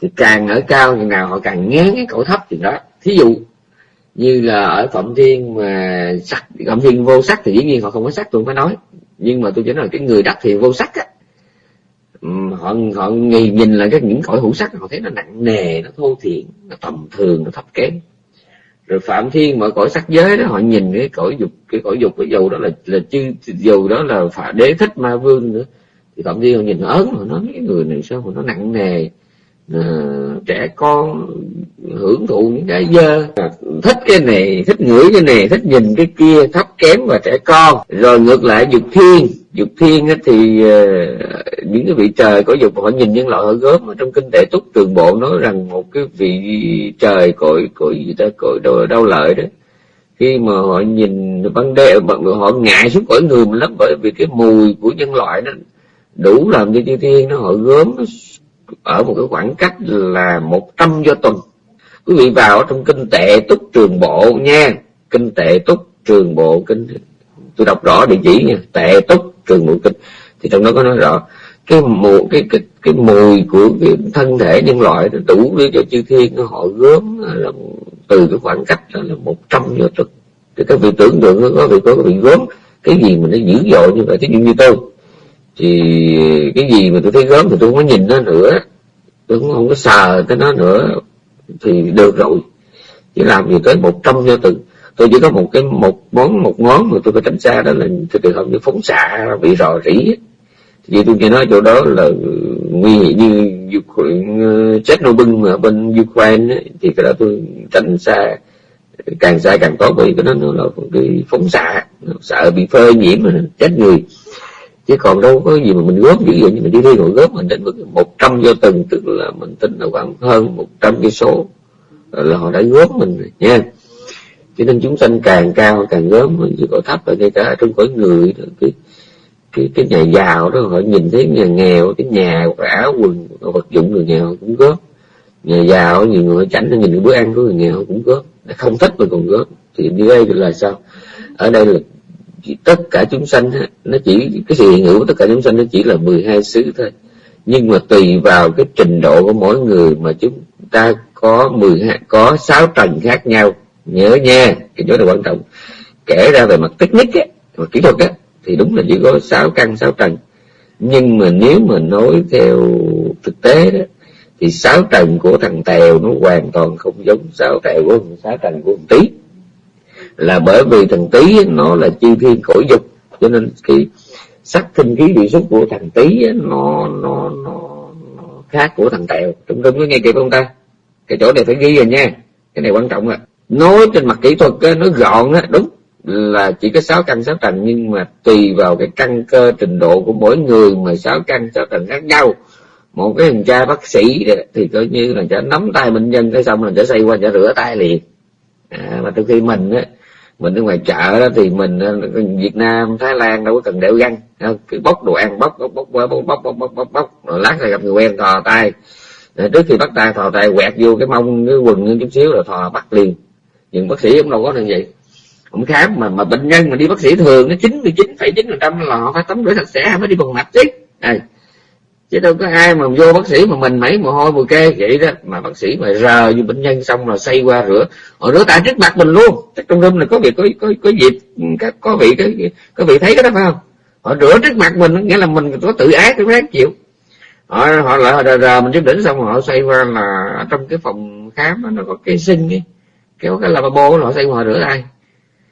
thì càng ở cao thì nào họ càng ngán cái cõi thấp thì đó. Thí dụ như là ở phạm thiên mà sắc phạm thiên vô sắc thì dĩ nhiên họ không có sắc tôi mới nói. Nhưng mà tôi chỉ nói là cái người đắc thì vô sắc á. Họ họ nhìn, nhìn là cái những cõi hữu sắc họ thấy nó nặng nề nó thô thiện nó tầm thường nó thấp kém rồi phạm thiên mọi cõi sắc giới đó, họ nhìn cái cõi dục, cái cõi dục, cái dầu đó là là chư, dầu đó là phải đế thích ma vương nữa. Thì phạm thiên họ nhìn ớn, họ nói cái người này sao mà nó nặng nề? Uh, trẻ con hưởng thụ những cái dơ. Ờ, thích cái này thích ngửi cái này thích nhìn cái kia thấp kém và trẻ con. Rồi ngược lại dục thiên. Dục thiên thì uh, những cái vị trời có dục họ nhìn nhân loại họ gớm ở trong kinh tế túc. Trường bộ nói rằng một cái vị trời cội cội gì ta cội đau, đau lợi đó. Khi mà họ nhìn ban đêm họ ngại xuống cõi người mình lắm bởi vì cái mùi của nhân loại nó đủ làm cho chư thiên nó họ gớm ở một cái khoảng cách là một trăm do tuần. Quý vị vào ở trong kinh tệ túc trường bộ nha. Kinh tệ túc trường bộ, kinh, tôi đọc rõ địa chỉ nha. Tệ túc trường bộ kinh. Thì trong đó có nói rõ, cái mùi cái cái cái mùi của cái thân thể nhân loại nó đủ để cho chư thiên họ gớm, là từ cái khoảng cách đó là một trăm do tuần. Thì các vị tưởng tượng có vị có vị gớm, cái gì mà nó dữ dội như vậy? Thí dụ như tôi thì cái gì mà tôi thấy gớm thì tôi không có nhìn nó nữa. Tôi cũng không có sờ cái nó nữa. Thì được rồi. Chỉ làm gì tới một trăm cho từng tôi chỉ có một cái một món một món mà tôi phải tránh xa đó là trường hợp như phóng xạ bị rò rỉ. Vì tôi nghe nói chỗ đó là nguy hiểm như Chernobyl mà bên Ukraine ấy, thì cái đó tôi tránh xa càng xa càng tốt vì cái đó nó là cái phóng xạ. Sợ bị phơi nhiễm mà chết người chứ còn đâu có gì mà mình góp dữ vậy như mình đi thi rồi góp mình đến mức một trăm vô từng tức là mình tính là khoảng hơn một trăm cái số, là họ đã góp mình rồi, nha. Cho nên chúng sanh càng cao càng góp mình chỉ có thấp ở ngay cả trong cõi người cái cái cái nhà giàu đó, họ nhìn thấy nhà nghèo, cái nhà cái áo quần vật dụng người nghèo cũng góp nhà giàu, nhiều người chảnh nó nhìn cái bữa ăn của người nghèo cũng góp không thích mà còn góp thì đi đây là sao? Ở đây là tất cả chúng sanh nó chỉ, cái sự hiện hữu của tất cả chúng sanh nó chỉ là 12 xứ thôi. Nhưng mà tùy vào cái trình độ của mỗi người mà chúng ta có 12 có sáu trần khác nhau. Nhớ nha, cái chỗ này quan trọng. Kể ra về mặt technique á mặt kỹ thuật á, thì đúng là chỉ có sáu căn, sáu trần nhưng mà nếu mà nói theo thực tế đó, thì sáu trần của thằng tèo nó hoàn toàn không giống sáu tèo của sáu trần của thằng tí là bởi vì thằng tí nó là chi thiên khổ dục. Cho nên cái sắc thinh khí vị xúc của thằng tí nó nó nó, nó khác của thằng tèo. Trung trung có nghe kịp không ta? Cái chỗ này phải ghi rồi nha. Cái này quan trọng rồi nói trên mặt kỹ thuật nó gọn á đúng là chỉ có sáu căn sáu trần nhưng mà tùy vào cái căn cơ trình độ của mỗi người mà sáu căn sáu trần khác nhau. Một cái thằng cha bác sĩ thì coi như là chả nắm tay bệnh nhân cái xong là chả xây qua chả rửa tay liền. À, mà từ khi mình á mình ở ngoài chợ đó thì mình ờ, Việt Nam Thái Lan đâu có cần đeo găng. Ờ, cứ bóc đồ ăn bóc bóc bóc bóc bóc bóc bóc bóc, bóc, rồi lát rồi gặp người quen thò tay. Rồi trước khi bắt tay thò tay quẹt vô cái mông cái quần chút xíu rồi thò bắt liền. Nhưng bác sĩ cũng đâu có như vậy. Cũng khám mà mà bệnh nhân mà đi bác sĩ thường nó chín mươi chín phẩy chín phần trăm là họ phải tắm rửa sạch sẽ mới đi bằng mạch chứ. À, chứ đâu có ai mà vô bác sĩ mà mình mấy mồ hôi mùi kê vậy đó. Mà bác sĩ mà rờ vô bệnh nhân xong rồi xây qua rửa. Họ rửa tay trước mặt mình luôn. Chắc trong room này có việc có có có dịp các có vị có, có vị thấy cái đó phải không? Họ rửa trước mặt mình nghĩa là mình có tự ái tự ráng chịu. Họ họ lại rờ, rờ mình trước đỉnh xong họ xây qua là trong cái phòng khám đó, nó có cái sinh ấy. Kéo cái lavabo họ xây qua họ rửa tay.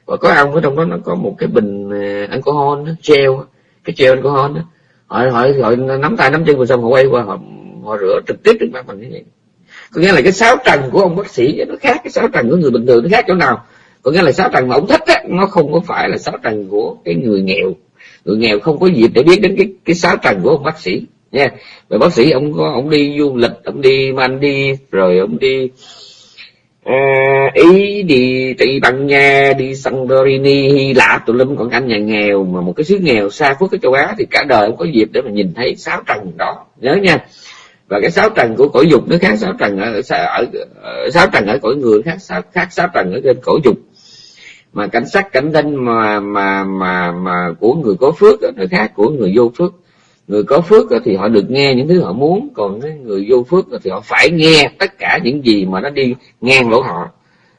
Và có ông ở trong đó nó có một cái bình ờ, alcohol đó, gel cái gel alcohol đó họ họ họ nắm tay nắm chân rồi xong họ quay qua, họ họ rửa trực tiếp trước mặt mình như vậy. Có nghĩa là cái sáu trần của ông bác sĩ nó khác cái sáu trần của người bình thường, nó khác chỗ nào? Có nghĩa là sáu trần mà ông thích á, nó không có phải là sáu trần của cái người nghèo. Người nghèo không có dịp để biết đến cái cái sáu trần của ông bác sĩ. Nha. Và bác sĩ, ông có, ông đi du lịch, ông đi Maldives, rồi ông đi à, ý đi tây ban nha đi santorini hy lạp tụi lum còn anh nhà nghèo mà một cái xứ nghèo xa phước cái châu á thì cả đời không có dịp để mà nhìn thấy sáu trần đó. Nhớ nha. Và cái sáu trần của cõi dục nó khác sáu trần ở, ở, ở sáu trần ở cõi người khác sáu khác sáu trần ở trên cõi dục. Mà cảnh sắc cảnh danh mà mà mà mà của người có phước nó khác của người vô phước người có phước thì họ được nghe những thứ họ muốn còn cái người vô phước thì họ phải nghe tất cả những gì mà nó đi ngang lỗ họ.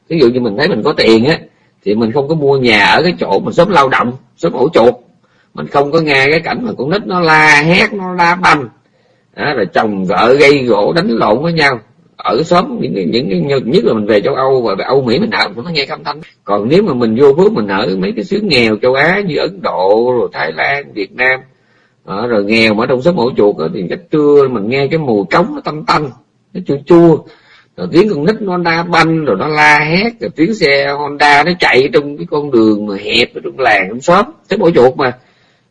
Ví dụ như mình thấy mình có tiền á thì mình không có mua nhà ở cái chỗ mình sống lao động sống ổ chuột. Mình không có nghe cái cảnh mà con nít nó la hét nó la banh. Đó, rồi chồng vợ gây gỗ đánh lộn với nhau. Ở xóm những những, những nhất là mình về châu Âu và Âu Mỹ mình ở cũng nó nghe âm thanh còn nếu mà mình vô phước mình ở mấy cái xứ nghèo châu Á như Ấn Độ rồi Thái Lan Việt Nam à, rồi nghèo mà trong xóm ổ chuột đó, thì chắc trưa mình nghe cái mùi trống nó tanh tanh nó chua chua. Rồi tiếng con nít nó đa banh rồi nó la hét rồi tiếng xe Honda nó chạy trong cái con đường mà hẹp ở trong làng trong xóm xóm ổ chuột mà.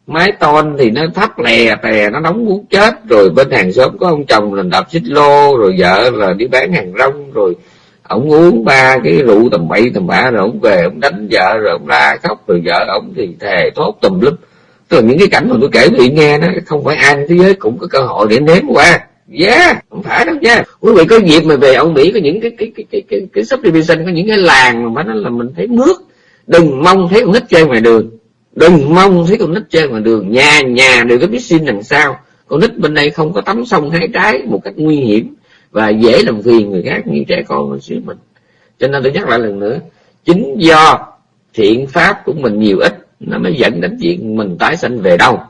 Mái tôn thì nó thấp lè tè nó nóng muốn chết. Rồi bên hàng xóm có ông chồng là đạp xích lô rồi vợ là đi bán hàng rong rồi ông uống ba cái rượu tầm bậy tầm bạ rồi ông về ông đánh vợ rồi ông la khóc. Rồi vợ ông thì thề thốt tùm lum tức là những cái cảnh mà tôi kể quý vị nghe đó không phải ai thế giới cũng có cơ hội để nếm qua. Yeah không phải đâu nha. Quý vị có dịp mà về ông mỹ có những cái cái cái cái cái, cái subdivision có những cái làng mà nó là mình thấy nước đừng mong thấy con nít chơi ngoài đường. Đừng mong thấy con nít chơi ngoài đường. Nhà nhà đều có biết xin đằng sau. Con nít bên đây không có tắm sông hai trái một cách nguy hiểm và dễ làm phiền người khác như trẻ con ở xứ mình. Cho nên tôi nhắc lại lần nữa chính do thiện pháp của mình nhiều ít nó mới dẫn đến chuyện mình tái sanh về đâu.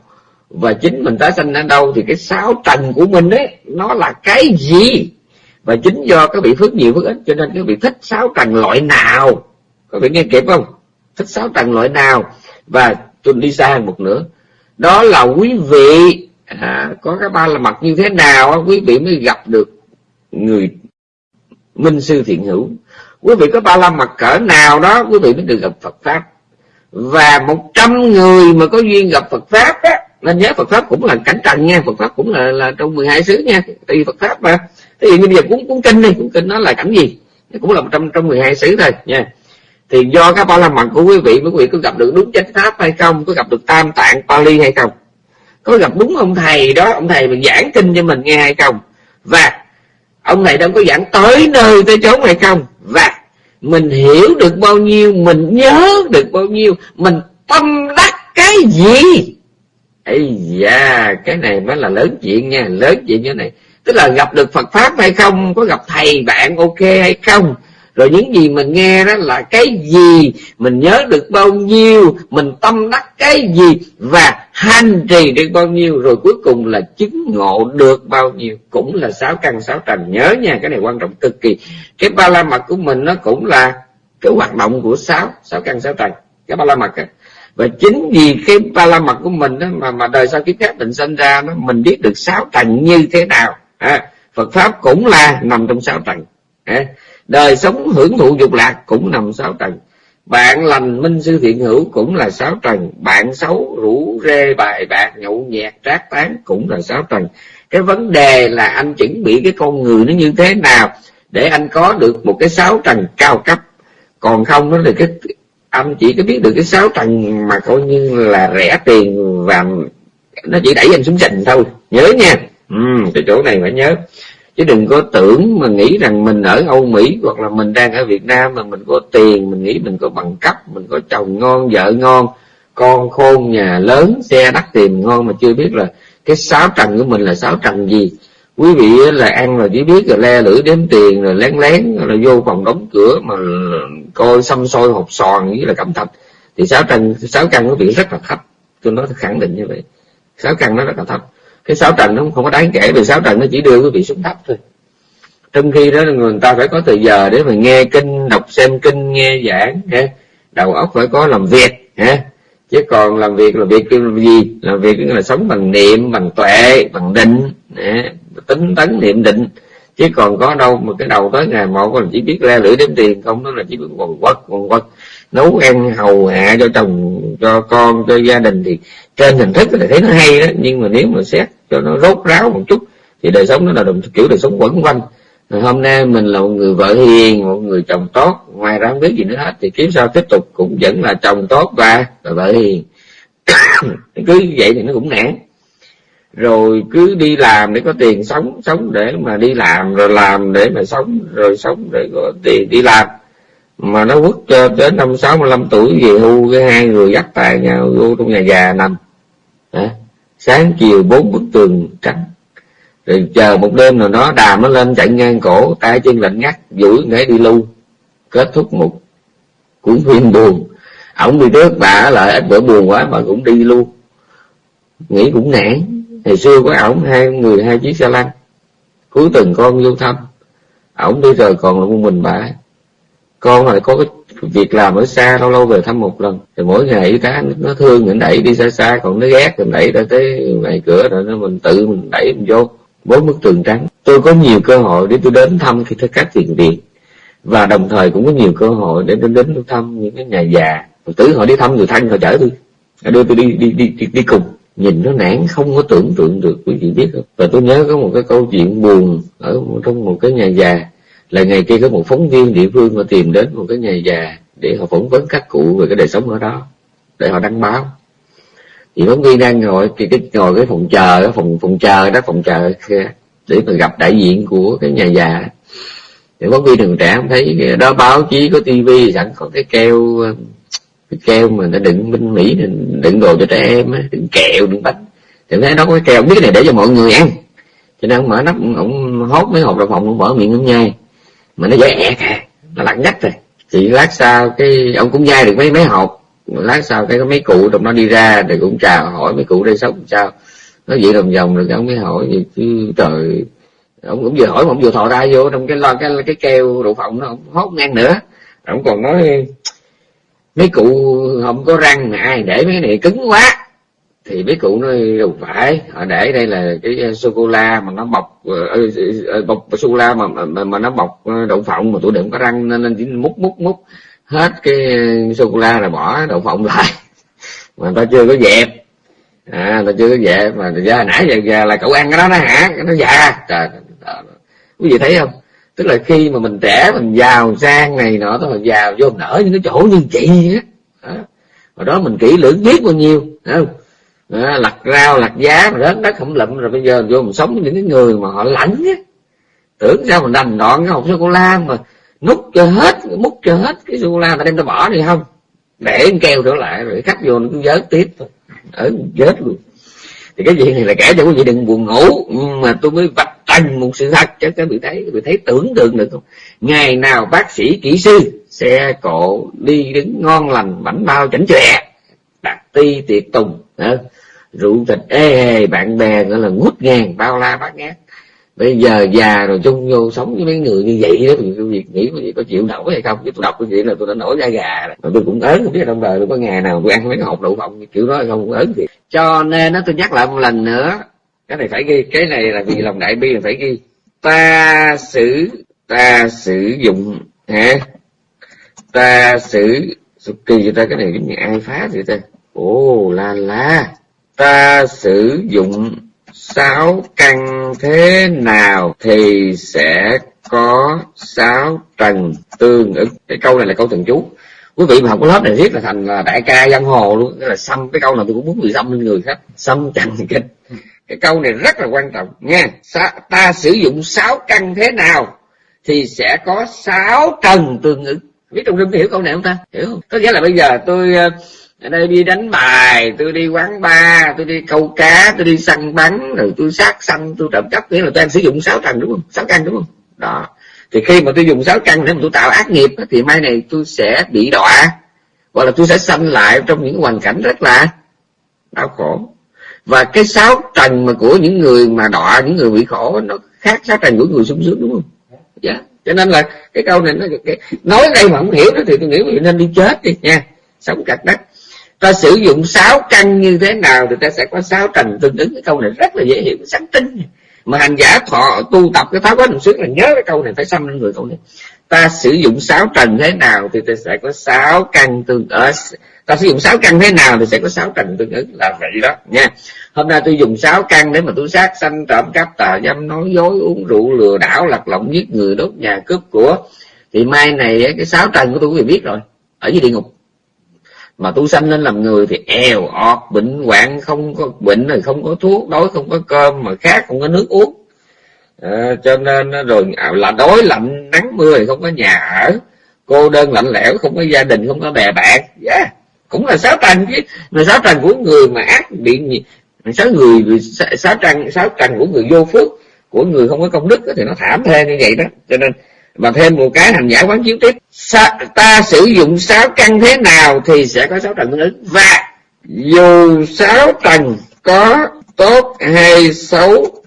Và chính mình tái sanh ở đâu thì cái sáu trần của mình ấy nó là cái gì? Và chính do các vị phước nhiều phước ít cho nên các vị thích sáu trần loại nào? Các vị nghe kịp không? Thích sáu trần loại nào? Và tôi đi xa hơn một nữa đó là quý vị. À, có cái ba là mặt như thế nào quý vị mới gặp được người minh sư thiện hữu. Quý vị có ba la mặt cỡ nào đó quý vị mới được gặp Phật pháp và một trăm người mà có duyên gặp Phật pháp á, nên nhớ Phật pháp cũng là cảnh trần nha, Phật pháp cũng là là trong 12 xứ nha tùy Phật pháp mà. Thế thì bây giờ cũng cũng kinh đi cũng kinh nó là cảnh gì? Cũng là một trăm, trong 12 xứ thôi, nha. Thì do các ba la mật của quý vị quý vị có gặp được đúng chánh pháp hay không? Có gặp được tam tạng Pali hay không? Có gặp đúng ông thầy đó, ông thầy mình giảng kinh cho mình nghe hay không? Và ông thầy đang có giảng tới nơi tới chốn hay không? Và mình hiểu được bao nhiêu, mình nhớ được bao nhiêu, mình tâm đắc cái gì? Ây da, cái này mới là lớn chuyện nha, lớn chuyện như này. Tức là gặp được phật pháp hay không, có gặp thầy bạn ok hay không? Rồi những gì mình nghe đó là cái gì? Mình nhớ được bao nhiêu? Mình tâm đắc cái gì? Và hành trì được bao nhiêu? Rồi cuối cùng là chứng ngộ được bao nhiêu? Cũng là sáu căn sáu trần. Nhớ nha cái này quan trọng cực kỳ. Cái ba la mật của mình nó cũng là cái hoạt động của sáu sáu căn sáu trần. Cái ba la mật à. và chính vì cái ba la mật của mình đó mà mà đời sau kiếp khác mình sinh ra nó mình biết được sáu trần như thế nào. À, Phật pháp cũng là nằm trong sáu trần. À, đời sống hưởng thụ dục lạc cũng nằm sáu trần bạn lành minh sư thiện hữu cũng là sáu trần bạn xấu rủ rê bài bạc nhậu nhẹt trác tán cũng là sáu trần cái vấn đề là anh chuẩn bị cái con người nó như thế nào để anh có được một cái sáu trần cao cấp. Còn không nó là cái anh chỉ có biết được cái sáu trần mà coi như là rẻ tiền và nó chỉ đẩy anh xuống sình thôi. Nhớ nha. Ừ, cái chỗ này phải nhớ chứ đừng có tưởng mà nghĩ rằng mình ở Âu Mỹ hoặc là mình đang ở Việt Nam mà mình có tiền, mình nghĩ mình có bằng cấp, mình có chồng ngon, vợ ngon, con khôn, nhà lớn, xe đắt tiền ngon mà chưa biết là cái sáu trần của mình là sáu trần gì. Quý vị là ăn rồi chỉ biết là le lưỡi đếm tiền, rồi lén lén, rồi vô phòng đóng cửa mà coi xăm soi hộp sòn với là cẩm thạch thì sáu trần sáu căn của vị rất là thấp. Tôi nói khẳng định như vậy. Sáu căn nó rất là thấp cái sáu trần nó không có đáng kể, vì sáu trần nó chỉ đưa quý vị xuống thấp thôi. Trong khi đó người ta phải có thời giờ để mà nghe kinh, đọc xem kinh, nghe giảng ha đầu óc phải có làm việc ha chứ còn làm việc là việc là gì? Làm việc là sống bằng niệm, bằng tuệ, bằng định ha? tính tấn niệm định. Chứ còn có đâu mà cái đầu tới ngày một còn chỉ biết le lưỡi đếm tiền, không, đó là chỉ biết quần quất quần quất nấu ăn hầu hạ cho chồng cho con cho gia đình thì trên hình thức là thấy nó hay đó nhưng mà nếu mà xét cho nó rốt ráo một chút thì đời sống nó là đồng kiểu đời sống quẩn quanh. Rồi hôm nay mình là một người vợ hiền một người chồng tốt ngoài ra không biết gì nữa hết thì kiếm sao tiếp tục cũng vẫn là chồng tốt và, và vợ hiền. (coughs) Cứ vậy thì nó cũng nản. Rồi cứ đi làm để có tiền sống sống để mà đi làm rồi làm để mà sống rồi sống để có tiền đi làm mà nó quất cho tới năm sáu mươi lăm tuổi về hưu cái hai người dắt tài nhau vô trong nhà già nằm. À, sáng chiều bốn bức tường trắng. Rồi chờ một đêm nào đó đàm nó lên chạy ngang cổ tay chân lạnh ngắt duỗi để đi lưu. Kết thúc một cuốn phim buồn. Ổng đi trước bà lại ít bữa buồn quá mà cũng đi luôn. Nghĩ cũng nản ngày xưa có ổng hai người hai chiếc xe lăn. Cuối tuần con vô thăm. Ổng đi rồi còn là một mình bà con lại có cái việc làm ở xa lâu lâu về thăm một lần. Thì mỗi ngày y tá nó thương mình đẩy đi xa xa còn nó ghét mình đẩy ra tới ngoài cửa rồi nó mình tự mình đẩy mình vô. Bốn bức tường trắng. Tôi có nhiều cơ hội để tôi đến thăm khi các thiền viện. Và đồng thời cũng có nhiều cơ hội để đến đến thăm những cái nhà già. Tử họ đi thăm người thân họ chở tôi. Đưa tôi đi đi đi đi, đi cùng. Nhìn nó nản không có tưởng tượng được quý vị biết không? Và tôi nhớ có một cái câu chuyện buồn ở trong một cái nhà già là ngày kia có một phóng viên địa phương họ tìm đến một cái nhà già để họ phỏng vấn các cụ về cái đời sống ở đó để họ đăng báo. Thì phóng viên đang ngồi cái, cái ngồi cái phòng chờ phòng phòng chờ đó phòng chờ để mà gặp đại diện của cái nhà già. Thì phóng viên đường trẻ không thấy đó báo chí có tivi sẵn có cái keo cái keo mà nó đựng bên mỹ đựng đồ cho trẻ em đựng kẹo đựng bánh. Thì thấy nó có cái keo biết cái này để cho mọi người ăn. Cho nên ông mở nắp ông hốt mấy hộp đậu phộng ông mở miệng ông nhai mà nó dễ nhẹ à nó lặng nhách rồi thì lát sau cái ông cũng dai được mấy mấy hộp. Lát sau cái có mấy cụ trong nó đi ra thì cũng chào, hỏi mấy cụ đây sống sao. Nó vậy đồng vòng rồi ông mới hỏi gì chứ trời, ông cũng vừa hỏi mà ông vừa thò ra vô trong cái lo, cái cái keo đậu phộng nó không hốt ngang nữa. Ông còn nói, mấy cụ không có răng mà ai để mấy cái này cứng quá thì mấy cụ nói không phải họ để đây là cái ờ, sô cô la mà nó bọc ờ, ờ, bọc sô cô la mà, mà mà nó bọc đậu phộng mà tụi đừng có răng nên nên chỉ múc múc múc hết cái sô cô la là bỏ đậu phộng lại. (laughs) Mà ta chưa có dẹp. À ta chưa có dẹp mà ra nãy giờ, giờ là cậu ăn cái đó nó hả? Nó già. Trời quý vị thấy không? Tức là khi mà mình trẻ mình giàu sang này nọ đó mình giàu vô nở những cái chỗ như chị á. Đó. đó mình kỹ lưỡng biết bao nhiêu không? À, lặt rau lặt giá mà rớt đất không lụm rồi bây giờ vô mình sống với những cái người mà họ lãnh á. Tưởng sao mình đành đoạn cái hộp sô cô la mà nút cho hết múc cho hết cái sô cô la mà đem ta bỏ đi không? Để keo trở lại rồi khách vô nó cứ vớt tiếp thôi. Ở chết luôn. Thì cái chuyện này là kể cho quý vị đừng buồn ngủ nhưng mà tôi mới vạch trần một sự thật cho các vị thấy. Các vị thấy tưởng tượng được không? Ngày nào bác sĩ kỹ sư xe cộ đi đứng ngon lành bảnh bao chảnh chọe đặt ti tiệc tùng rượu thịt. Ê hề bạn bè gọi là ngút ngàn, bao la bát ngát. Bây giờ già rồi, chung vô sống với mấy người như vậy đó, thì việc nghĩ có gì, có chịu nổi hay không? Chứ tôi đọc cái chuyện là tôi đã nổi da gà rồi. Tôi cũng ớn, không biết trong đời tôi có ngày nào tôi ăn mấy cái hộp đậu phộng kiểu đó hay không, cũng ớn thì cho nên nó tôi nhắc lại một lần nữa, cái này phải ghi, cái này là vì lòng đại bi là phải ghi. Ta sử ta sử dụng, hả? Ta sử kỳ cho ta, cái này giống như ai phá vậy ta? Ồ, la la ta sử dụng sáu căn thế nào thì sẽ có sáu trần tương ứng? Cái câu này là câu thần chú quý vị mà học cái lớp này viết là thành là đại ca giang hồ luôn. Cái là xăm cái câu nào tôi cũng muốn bị xăm lên người khác xăm trần kinh. Cái câu này rất là quan trọng. Nha ta sử dụng sáu căn thế nào thì sẽ có sáu trần tương ứng? Biết trong rừng hiểu câu này không ta? Hiểu không? Có nghĩa là bây giờ tôi ờ, ở đây đi đánh bài tôi đi quán bar tôi đi câu cá tôi đi săn bắn rồi tôi sát sanh tôi trộm cắp nghĩa là tôi đang sử dụng sáu trần đúng không? Sáu căn đúng không? Đó. Thì khi mà tôi dùng sáu căn để mà tôi tạo ác nghiệp thì mai này tôi sẽ bị đọa hoặc là tôi sẽ sanh lại trong những hoàn cảnh rất là đau khổ. Và cái sáu trần mà của những người mà đọa những người bị khổ nó khác sáu trần của người sung sướng đúng không? Dạ. Yeah. cho nên là cái câu này nó cái, nói đây mà không hiểu đó thì tôi nghĩ mình nên đi chết đi nha. Sống cạch đất ta sử dụng sáu căn như thế nào thì ta sẽ có sáu trần tương ứng. Cái câu này rất là dễ hiểu, sáng tinh. Mà hành giả thọ tu tập cái tháo quá đồng xuyên là nhớ cái câu này phải xăm lên người câu này ta sử dụng sáu trần thế nào thì ta sẽ có sáu căn tương ở ta sử dụng sáu căn thế nào thì sẽ có sáu trần tương ứng. Là vậy đó, nha. Hôm nay tôi dùng sáu căn để mà tôi sát sanh, trộm cắp, tà dâm, nói dối, uống rượu, lừa đảo lật lọng giết người, đốt nhà, cướp của. Thì mai này, cái sáu trần của tôi quý vị biết rồi, ở dưới địa ngục mà tu sanh nên làm người thì eo ọt bệnh hoạn không có bệnh rồi không có thuốc đói không có cơm mà khác không có nước uống. À, cho nên ờ, rồi à, là đói lạnh nắng mưa thì không có nhà ở. Cô đơn lạnh lẽo không có gia đình không có bè bạn. Yeah. Cũng là sáu trần chứ. Mà sáu trần của người mà ác bị sáu người sáu trần sáu trần của người vô phước của người không có công đức thì nó thảm thê như vậy đó. Cho nên và thêm một cái hành giả quán chiếu tiếp. Sa, ta sử dụng sáu căn thế nào thì sẽ có sáu trần tương ứng. Và dù sáu trần có tốt hay xấu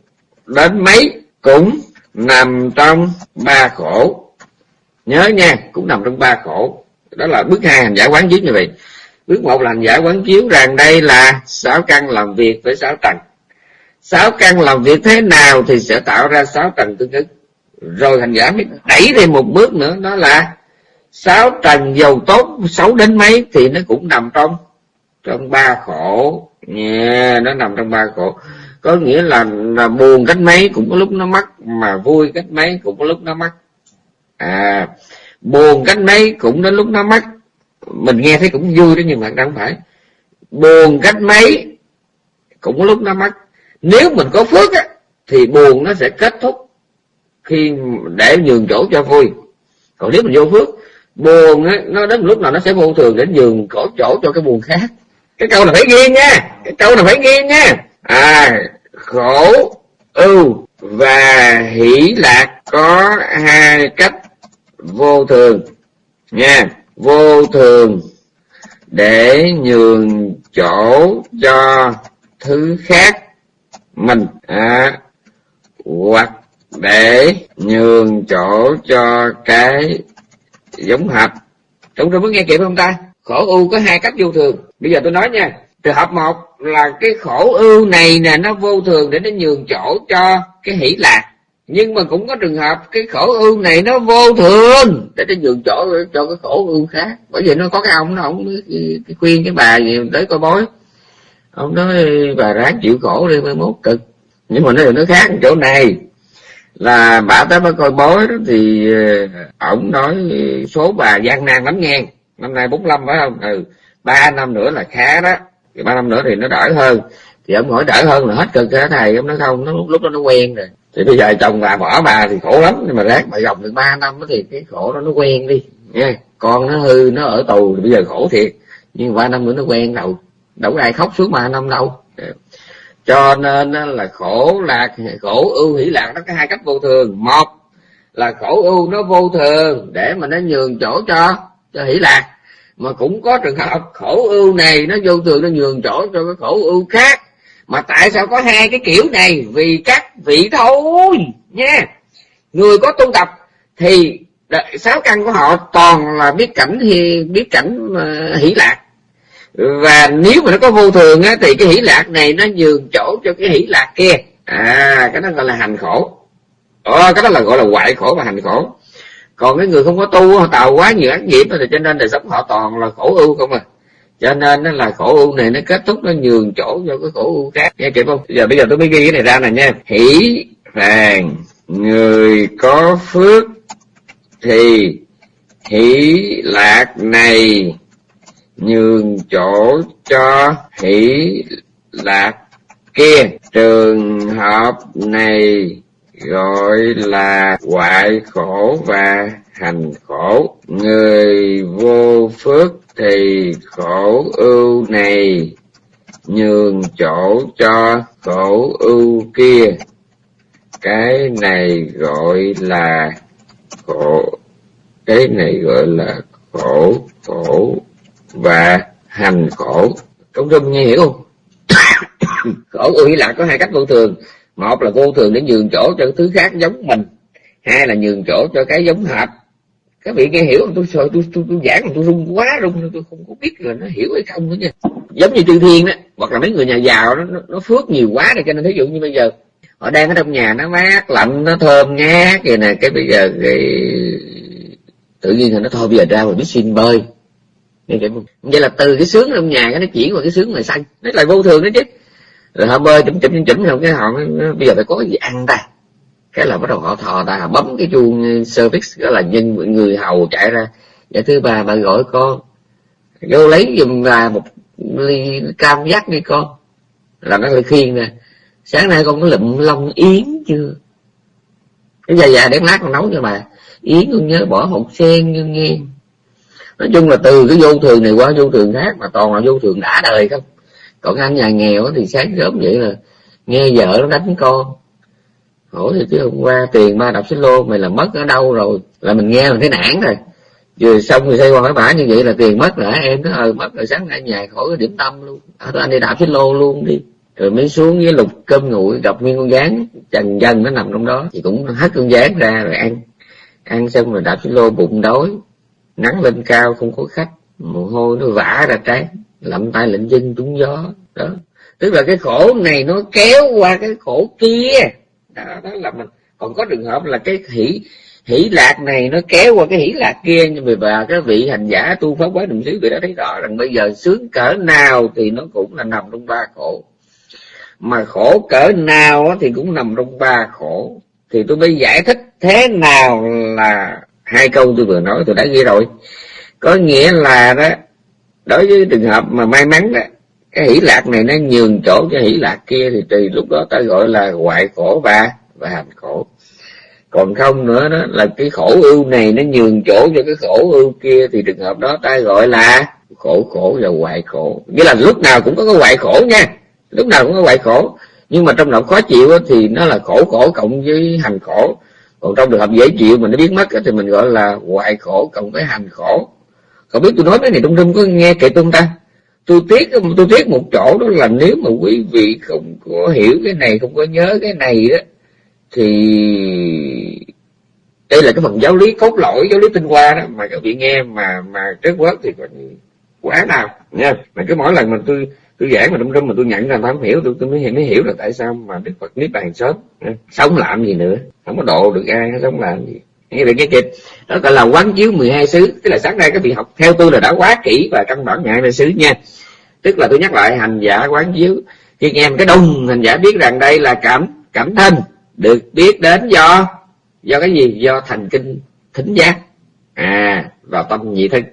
đến mấy cũng nằm trong ba khổ. Nhớ nha cũng nằm trong ba khổ. Đó là bước hai hành giả quán chiếu như vậy. Bước một là hành giả quán chiếu rằng đây là sáu căn làm việc với sáu trần sáu căn làm việc thế nào thì sẽ tạo ra sáu trần tương ứng rồi hành giả mới đẩy thêm một bước nữa đó là sáu trần dầu tốt xấu đến mấy thì nó cũng nằm trong trong ba khổ. Nha yeah, nó nằm trong ba khổ. Có nghĩa là, là buồn cách mấy cũng có lúc nó mất mà vui cách mấy cũng có lúc nó mất à buồn cách mấy cũng đến lúc nó mất mình nghe thấy cũng vui đó nhưng mà không phải. Buồn cách mấy cũng có lúc nó mất nếu mình có phước á thì buồn nó sẽ kết thúc khi để nhường chỗ cho vui còn nếu mình vô phước buồn á nó đến lúc nào nó sẽ vô thường để nhường chỗ chỗ cho cái buồn khác. Cái câu là phải ghi nha cái câu là phải ghi nha. À khổ ưu và hỷ lạc có hai cách vô thường nha. Vô thường để nhường chỗ cho thứ khác mình. À, hoặc để nhường chỗ cho cái giống hợp chúng tôi muốn nghe kịp không ta? Khổ ưu có hai cách vô thường. Bây giờ tôi nói nha. Trường hợp một là cái khổ ưu này nè, nó vô thường để nó nhường chỗ cho cái hỷ lạc. Nhưng mà cũng có trường hợp cái khổ ưu này nó vô thường để nó nhường chỗ cho cái khổ ưu khác. Bởi vì nó có cái ông nó ông cái khuyên cái bà gì tới coi bói. Ông nói bà ráng chịu khổ đi, mai mốt cực. Nhưng mà nó nó khác chỗ này là bà tới mới coi bói đó thì ờ, ổng nói số bà gian nan lắm nghe. Năm nay 45 phải không? Ừ. Ba năm nữa là khá đó. Thì ba năm nữa thì nó đỡ hơn. Thì ông hỏi đỡ hơn là hết cơn cái thầy ông nói không, nó lúc đó nó quen rồi. Thì bây giờ chồng bà bỏ bà thì khổ lắm. Nhưng mà ráng bà gồng được ba năm thì cái khổ đó nó quen đi. Nha con nó hư, nó ở tù thì bây giờ khổ thiệt. Nhưng ba năm nữa nó quen đâu. Đâu có ai khóc suốt ba năm đâu. Dạ cho nên là khổ lạc khổ ưu hỷ lạc nó có hai cách vô thường. Một là khổ ưu nó vô thường để mà nó nhường chỗ cho cho hỷ lạc. Mà cũng có trường hợp khổ ưu này nó vô thường nó nhường chỗ cho cái khổ ưu khác. Mà tại sao có hai cái kiểu này? Vì các vị thôi nha. Người có tu tập thì sáu căn của họ toàn là biết cảnh thì biết cảnh uh, hỷ lạc và nếu mà nó có vô thường á, thì cái hỷ lạc này nó nhường chỗ cho cái hỷ lạc kia. À cái đó gọi là hành khổ. Ờ, cái đó là gọi là hoại khổ và hành khổ. Còn cái người không có tu họ tạo quá nhiều ác nghiệp thì cho nên đời sống họ toàn là khổ ưu không à. Cho nên nó là khổ ưu này nó kết thúc nó nhường chỗ cho cái khổ ưu khác. Nghe kịp không? Giờ bây giờ tôi mới ghi cái này ra này nha. Hỷ vàng người có phước thì hỷ lạc này nhường chỗ cho hỷ lạc kia trường hợp này gọi là hoại khổ và hành khổ. Người vô phước thì khổ ưu này. Nhường chỗ cho khổ ưu kia. Cái này gọi là khổ. Cái này gọi là khổ khổ và hành khổ trong trung nghe hiểu không? (coughs) Khổ ưu hy lạc có hai cách vô thường. Một là vô thường để nhường chỗ cho thứ khác giống mình. Hai là nhường chỗ cho cái giống hợp các vị nghe hiểu không? Tôi sợ tôi, tôi, tôi giảng mà tôi rung quá rung tôi không có biết là nó hiểu hay không nữa nha. Giống như chư thiên đó hoặc là mấy người nhà giàu nó, nó, nó phước nhiều quá rồi cho nên thí dụ như bây giờ họ đang ở trong nhà nó mát lạnh nó thơm ngát vậy nè cái bây giờ cái tự nhiên thì nó thôi bây giờ ra rồi biết xin bơi vậy là từ cái sướng trong nhà cái nó chuyển qua cái sướng ngoài xanh. Nó lại vô thường đó chứ. Rồi họ bơi chụm chụm chụm chụm không cái họ bây giờ phải có gì ăn ta? Cái là bắt đầu họ thò ta bấm cái chuông ờ, service, đó là nhân người hầu chạy ra. Dạ thứ ba bà gọi con. Vô lấy giùm là một ly cam dắt đi con. Là nó lại khiên nè sáng nay con có lụm lông yến chưa? Cái già già để lát con nấu cho bà. Yến con nhớ bỏ hột sen như nghe nói chung là từ cái vô thường này qua vô thường khác mà toàn là vô thường đã đời không? Còn anh nhà nghèo thì sáng sớm vậy là nghe vợ nó đánh con. Hỏi thì chứ hôm qua tiền ba đọc xích lô mày là mất ở đâu rồi? Là mình nghe mình thấy nản rồi. Vừa xong rồi xây qua hỏi bả như vậy là tiền mất rồi em? Nó ờ mất rồi sáng nay nhà khỏi cái điểm tâm luôn. À, anh đi đạp xích lô luôn đi. Rồi mới xuống với lục cơm nguội gặp nguyên con gián trần dân nó nằm trong đó. Thì cũng hất con gián ra rồi ăn. Ăn xong rồi đạp xích lô bụng đói nắng lên cao không có khách. Mồ hôi nó vã ra trái lậm tay lệnh chân trúng gió. Đó. Tức là cái khổ này nó kéo qua cái khổ kia. Đó, đó là mình. Còn có trường hợp là cái hỷ hỷ lạc này nó kéo qua cái hỷ lạc kia. Nhưng mà bà cái vị hành giả tu pháp quá đồng xứ vị đã thấy rõ rằng bây giờ sướng cỡ nào thì nó cũng là nằm trong ba khổ. Mà khổ cỡ nào thì cũng nằm trong ba khổ. Thì tôi mới giải thích thế nào là hai câu tôi vừa nói tôi đã ghi rồi. Có nghĩa là đó, đối với trường hợp mà may mắn đó, cái hỷ lạc này nó nhường chỗ cho hỷ lạc kia thì tùy lúc đó ta gọi là hoại khổ và và hành khổ. Còn không nữa đó, là cái khổ ưu này nó nhường chỗ cho cái khổ ưu kia thì trường hợp đó ta gọi là khổ khổ và hoại khổ. Nghĩa là lúc nào cũng có cái hoại khổ nha, lúc nào cũng có hoại khổ. Nhưng mà trong lòng khó chịu thì nó là khổ khổ cộng với hành khổ còn trong trường hợp dễ chịu mà nó biết mất thì mình gọi là hoại khổ cộng với hành khổ. Không biết tôi nói cái này trong rung có nghe kệ tôi ta? Tôi tiếc tôi tiếc một chỗ đó là nếu mà quý vị không có hiểu cái này, không có nhớ cái này đó thì đây là cái phần giáo lý cốt lõi, giáo lý tinh hoa đó. Mà các vị nghe mà mà trước quớt thì còn quá nào nha. Mà cứ mỗi lần mà tôi tôi giảng mà trong rung mà tôi nhận ra tôi không hiểu tôi, tôi mới, mới hiểu là tại sao mà đức phật niết bàn sớm. Sống làm gì nữa? Không có độ được ai sống làm gì. Nghe được cái kịch đó gọi là quán chiếu 12 xứ. Tức là sáng nay các vị học theo tôi là đã quá kỹ và căn bản ngại về xứ nha. Tức là tôi nhắc lại hành giả quán chiếu. Khi nghe cái đông hành giả biết rằng đây là cảm cảm thân. Được biết đến do do cái gì? Do thành kinh thính giác. À vào tâm nhị thân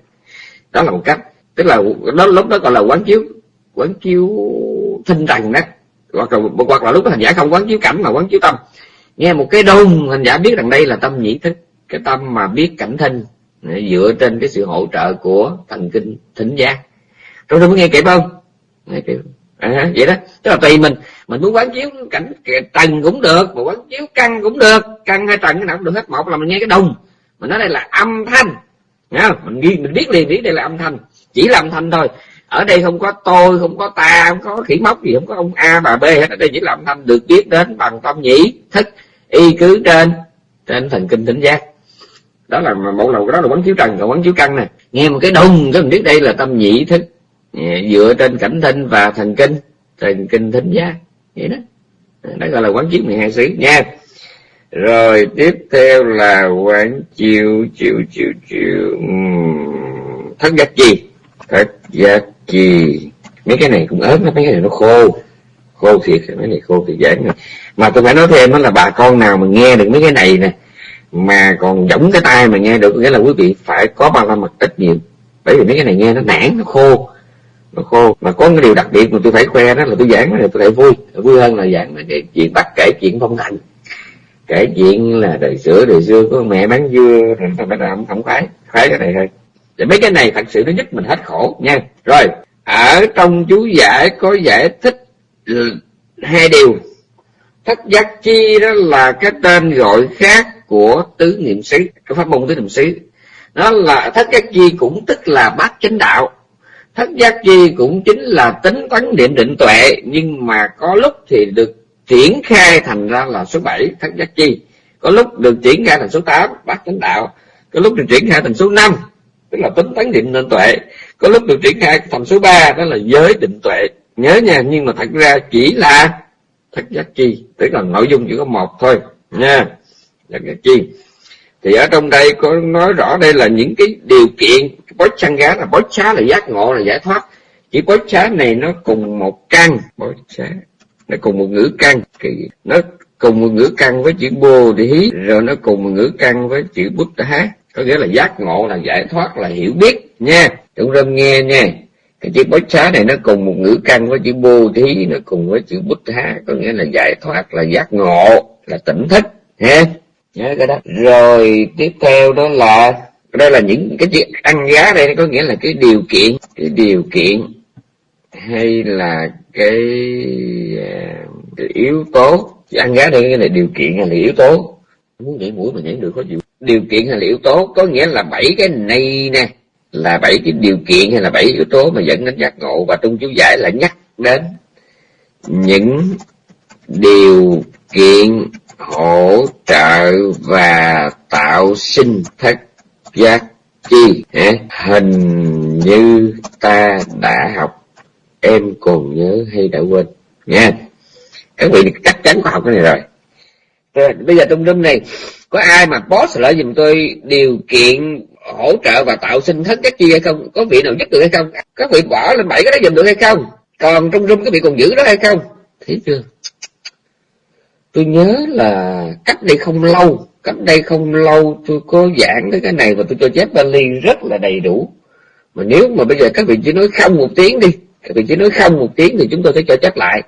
đó là một cách. Tức là đó lúc đó gọi là quán chiếu quán chiếu tinh trần đó hoặc là hoặc là lúc đó hành giả không quán chiếu cảnh mà quán chiếu tâm. Nghe một cái đông hành giả biết rằng đây là tâm nhĩ thức. Cái tâm mà biết cảnh thinh dựa trên cái sự hỗ trợ của thần kinh thính giác. Trong đó mới nghe kịp không? Nghe kịp à, vậy đó. Tức là tùy mình. Mình muốn quán chiếu cảnh trần cũng được mà quán chiếu căn cũng được. Căn hay trần cái nào cũng được hết. Một là mình nghe cái đồng mình nói đây là âm thanh. Nghe mình ghi mình biết liền biết đây là âm thanh. Chỉ là âm thanh thôi ở đây không có tôi, không có ta, không có khỉ móc gì, không có ông a bà b hết. Ở đây chỉ là âm thanh được biết đến bằng tâm nhĩ, thức, y cứ trên trên thần kinh tỉnh giác. Đó là một đầu đó là quán chiếu trần, còn quán chiếu căn nè. Nghe một cái đùng, cái mình biết đây là tâm nhĩ, thức. Dựa trên cảnh thinh và thần kinh thần kinh thính giác. Vậy đó. Đó gọi là quán chiếu 12 xứ. Nha rồi, tiếp theo là quán chiếu chiếu chiếu chiếu. Thất giác chi thất giác chi mấy cái này cũng ớt mấy cái này nó khô. Khô thiệt, mấy này khô thì giảng này mà tôi phải nói thêm đó là bà con nào mà nghe được mấy cái này nè, mà còn giống cái tai mà nghe được, nghĩa là quý vị phải có ba la mật ít nhiều. Bởi vì mấy cái này nghe nó nản, nó khô. Nó khô. Mà có cái điều đặc biệt mà tôi phải khoe đó là tôi giảng này tôi lại vui. Vui hơn là giảng là chuyện bắt kể chuyện phong thành kể chuyện là đời sữa đời xưa có mẹ bán dưa rồi phải làm không khoái khoái cái này thôi thì mấy cái này thật sự nó giúp mình hết khổ, nha. Rồi, ở trong chú giải có giải thích hai điều. Thất giác chi đó là cái tên gọi khác của tứ niệm xứ cái pháp môn tứ niệm xứ. Nó là, thất giác chi cũng tức là bát chánh đạo. Thất giác chi cũng chính là tính toán niệm định tuệ, nhưng mà có lúc thì được triển khai thành ra là số 7 thất giác chi. Có lúc được triển khai thành số 8 bát chánh đạo. Có lúc được triển khai thành số 5 tức là tính tấn định định tuệ. Có lúc được triển khai thành số 3 đó là giới định tuệ. Nhớ nha, nhưng mà thật ra chỉ là thật giác chi. Tức là nội dung chỉ có một thôi, nha. Thật giác chi. Thì ở trong đây có nói rõ đây là những cái điều kiện. Bói chăn gá là bói xá là giác ngộ, là giải thoát. Chỉ bói xá này nó cùng một căn. Bói xá nó cùng một ngữ căn. Nó cùng một ngữ căn với chữ bồ hí, rồi nó cùng một ngữ căn với chữ bút hát có nghĩa là giác ngộ là giải thoát là hiểu biết nha. Chúng râm nghe nha. Cái chữ bói xá này nó cùng một ngữ căn với chữ bồ thí nó cùng với chữ bút há. Có nghĩa là giải thoát là giác ngộ là tỉnh thức ha. Nhớ cái đó. Rồi tiếp theo đó là đây là những cái chữ ăn giá đây có nghĩa là cái điều kiện cái điều kiện hay là cái, à, cái yếu tố. Chữ ăn giá đây cái là điều kiện hay là yếu tố. Muốn nhảy mũi mà nhảy được có chịu điều kiện hay là yếu tố, có nghĩa là bảy cái này nè, là bảy cái điều kiện hay là bảy yếu tố mà dẫn đến giác ngộ. Và trong chú giải là nhắc đến những điều kiện hỗ trợ và tạo sinh thất giác chi. Hình như ta đã học, em còn nhớ hay đã quên. Nha các vị chắc chắn có học cái này rồi bây giờ trong room này, có ai mà boss lại dùm tôi điều kiện hỗ trợ và tạo sinh thất các chi hay không? Có vị nào nhất được hay không? Các vị bỏ lên bảy cái đó dùm được hay không? Còn trong room các vị còn giữ đó hay không? Thấy chưa? Tôi nhớ là cách đây không lâu, cách đây không lâu tôi có giảng tới cái này và tôi cho chép Bali rất là đầy đủ. Mà nếu mà bây giờ các vị chỉ nói không một tiếng đi, các vị chỉ nói không một tiếng thì chúng tôi sẽ cho chép lại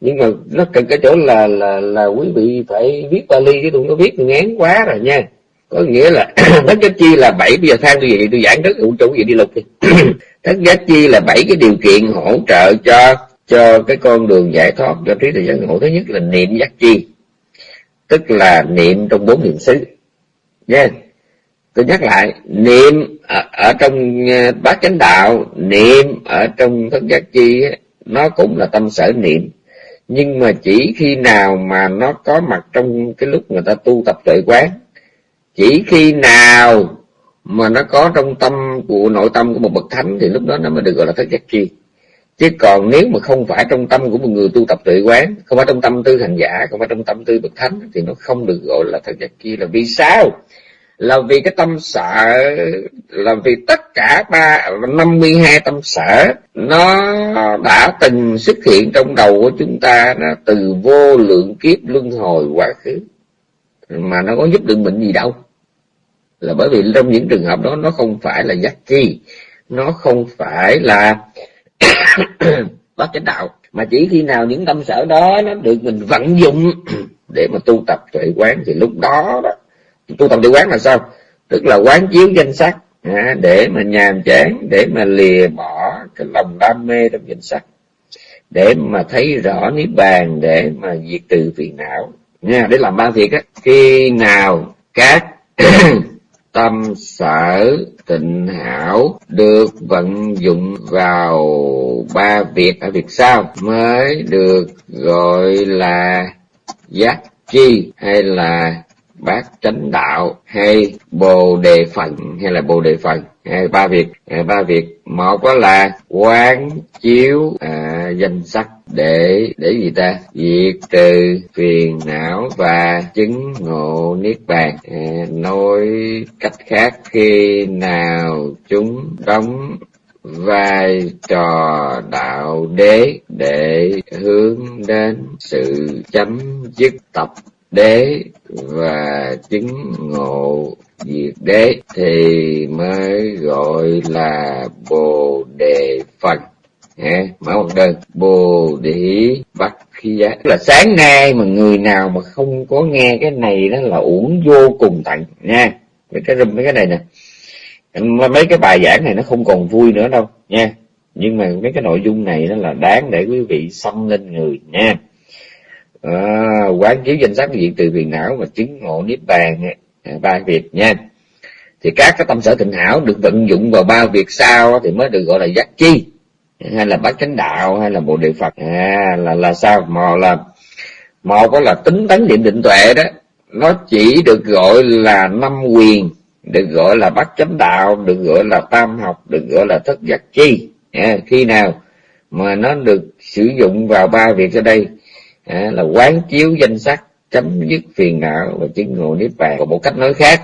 nhưng mà nó cần cái chỗ là là là quý vị phải viết Bali chứ tôi có viết ngán quá rồi nha. Có nghĩa là (clears throat) thất giác chi là bảy bây giờ than tôi vậy tôi giảng rất ủ chủ vậy đi lục đi. (clears throat) Thất giác chi là bảy cái điều kiện hỗ trợ cho cho cái con đường giải thoát cho trí tuệ giác ngộ thứ nhất là niệm giác chi tức là niệm trong bốn niệm xứ. Nha. Yeah. tôi nhắc lại niệm ở, ở trong ờ, bát chánh đạo niệm ở trong thất giác chi nó cũng là tâm sở niệm nhưng mà chỉ khi nào mà nó có mặt trong cái lúc người ta tu tập tuệ quán, chỉ khi nào mà nó có trong tâm của nội tâm của một bậc thánh thì lúc đó nó mới được gọi là thất giác chi. Chứ còn nếu mà không phải trong tâm của một người tu tập tuệ quán, không phải trong tâm tư hành giả, không phải trong tâm tư bậc thánh thì nó không được gọi là thật giác chi. Là vì sao? Là vì cái tâm sợ là vì tất cả ba, năm mươi hai tâm sở, nó đã từng xuất hiện trong đầu của chúng ta, nó từ vô lượng kiếp luân hồi quá khứ. Mà nó có giúp được mình gì đâu. Là bởi vì trong những trường hợp đó, nó không phải là giác chi, nó không phải là (coughs) bát chánh đạo. Mà chỉ khi nào những tâm sở đó nó được mình vận dụng (coughs) để mà tu tập tuệ quán, thì lúc đó đó tu tập tuệ quán là sao? Tức là quán chiếu danh sắc à, để mà nhàm chán để mà lìa bỏ cái lòng đam mê trong danh sắc để mà thấy rõ niết bàn để mà diệt trừ phiền não. Nha để làm ba việc á. Khi nào các (coughs) tâm sở tịnh hảo được vận dụng vào ba việc ở việc sau mới được gọi là giác chi hay là bát chánh đạo hay bồ đề phần hay là bồ đề phần hay ba việc. À, ba việc một đó là quán chiếu à, danh sắc để để gì ta? Diệt trừ phiền não và chứng ngộ niết bàn. À, nói cách khác khi nào chúng đóng vai trò đạo đế để hướng đến sự chấm dứt tập đế và chứng ngộ diệt đế thì mới gọi là bồ đề phần nghe mở một đơn. Bồ đề bắt khi giá là sáng nay mà người nào mà không có nghe cái này đó là uổng vô cùng tận nha. Mấy cái rùm mấy cái này nè. Mấy cái bài giảng này nó không còn vui nữa đâu, nha. Nhưng mà mấy cái nội dung này nó là đáng để quý vị xâm lên người, nha à, quán chiếu danh sắc diện từ phiền não và chứng ngộ niết bàn à, ba việc nha. Thì các cái tâm sở tịnh hảo được vận dụng vào ba việc sau thì mới được gọi là giác chi hay là bát chánh đạo hay là bộ địa phật. À, là là sao? Mò là một có là tính tấn niệm định tuệ đó nó chỉ được gọi là năm quyền được gọi là bát chánh đạo được gọi là tam học được gọi là thất giác chi. À, khi nào mà nó được sử dụng vào ba việc ở đây à, là quán chiếu danh sắc chấm dứt phiền não và chứng ngộ niết bàn. Còn một cách nói khác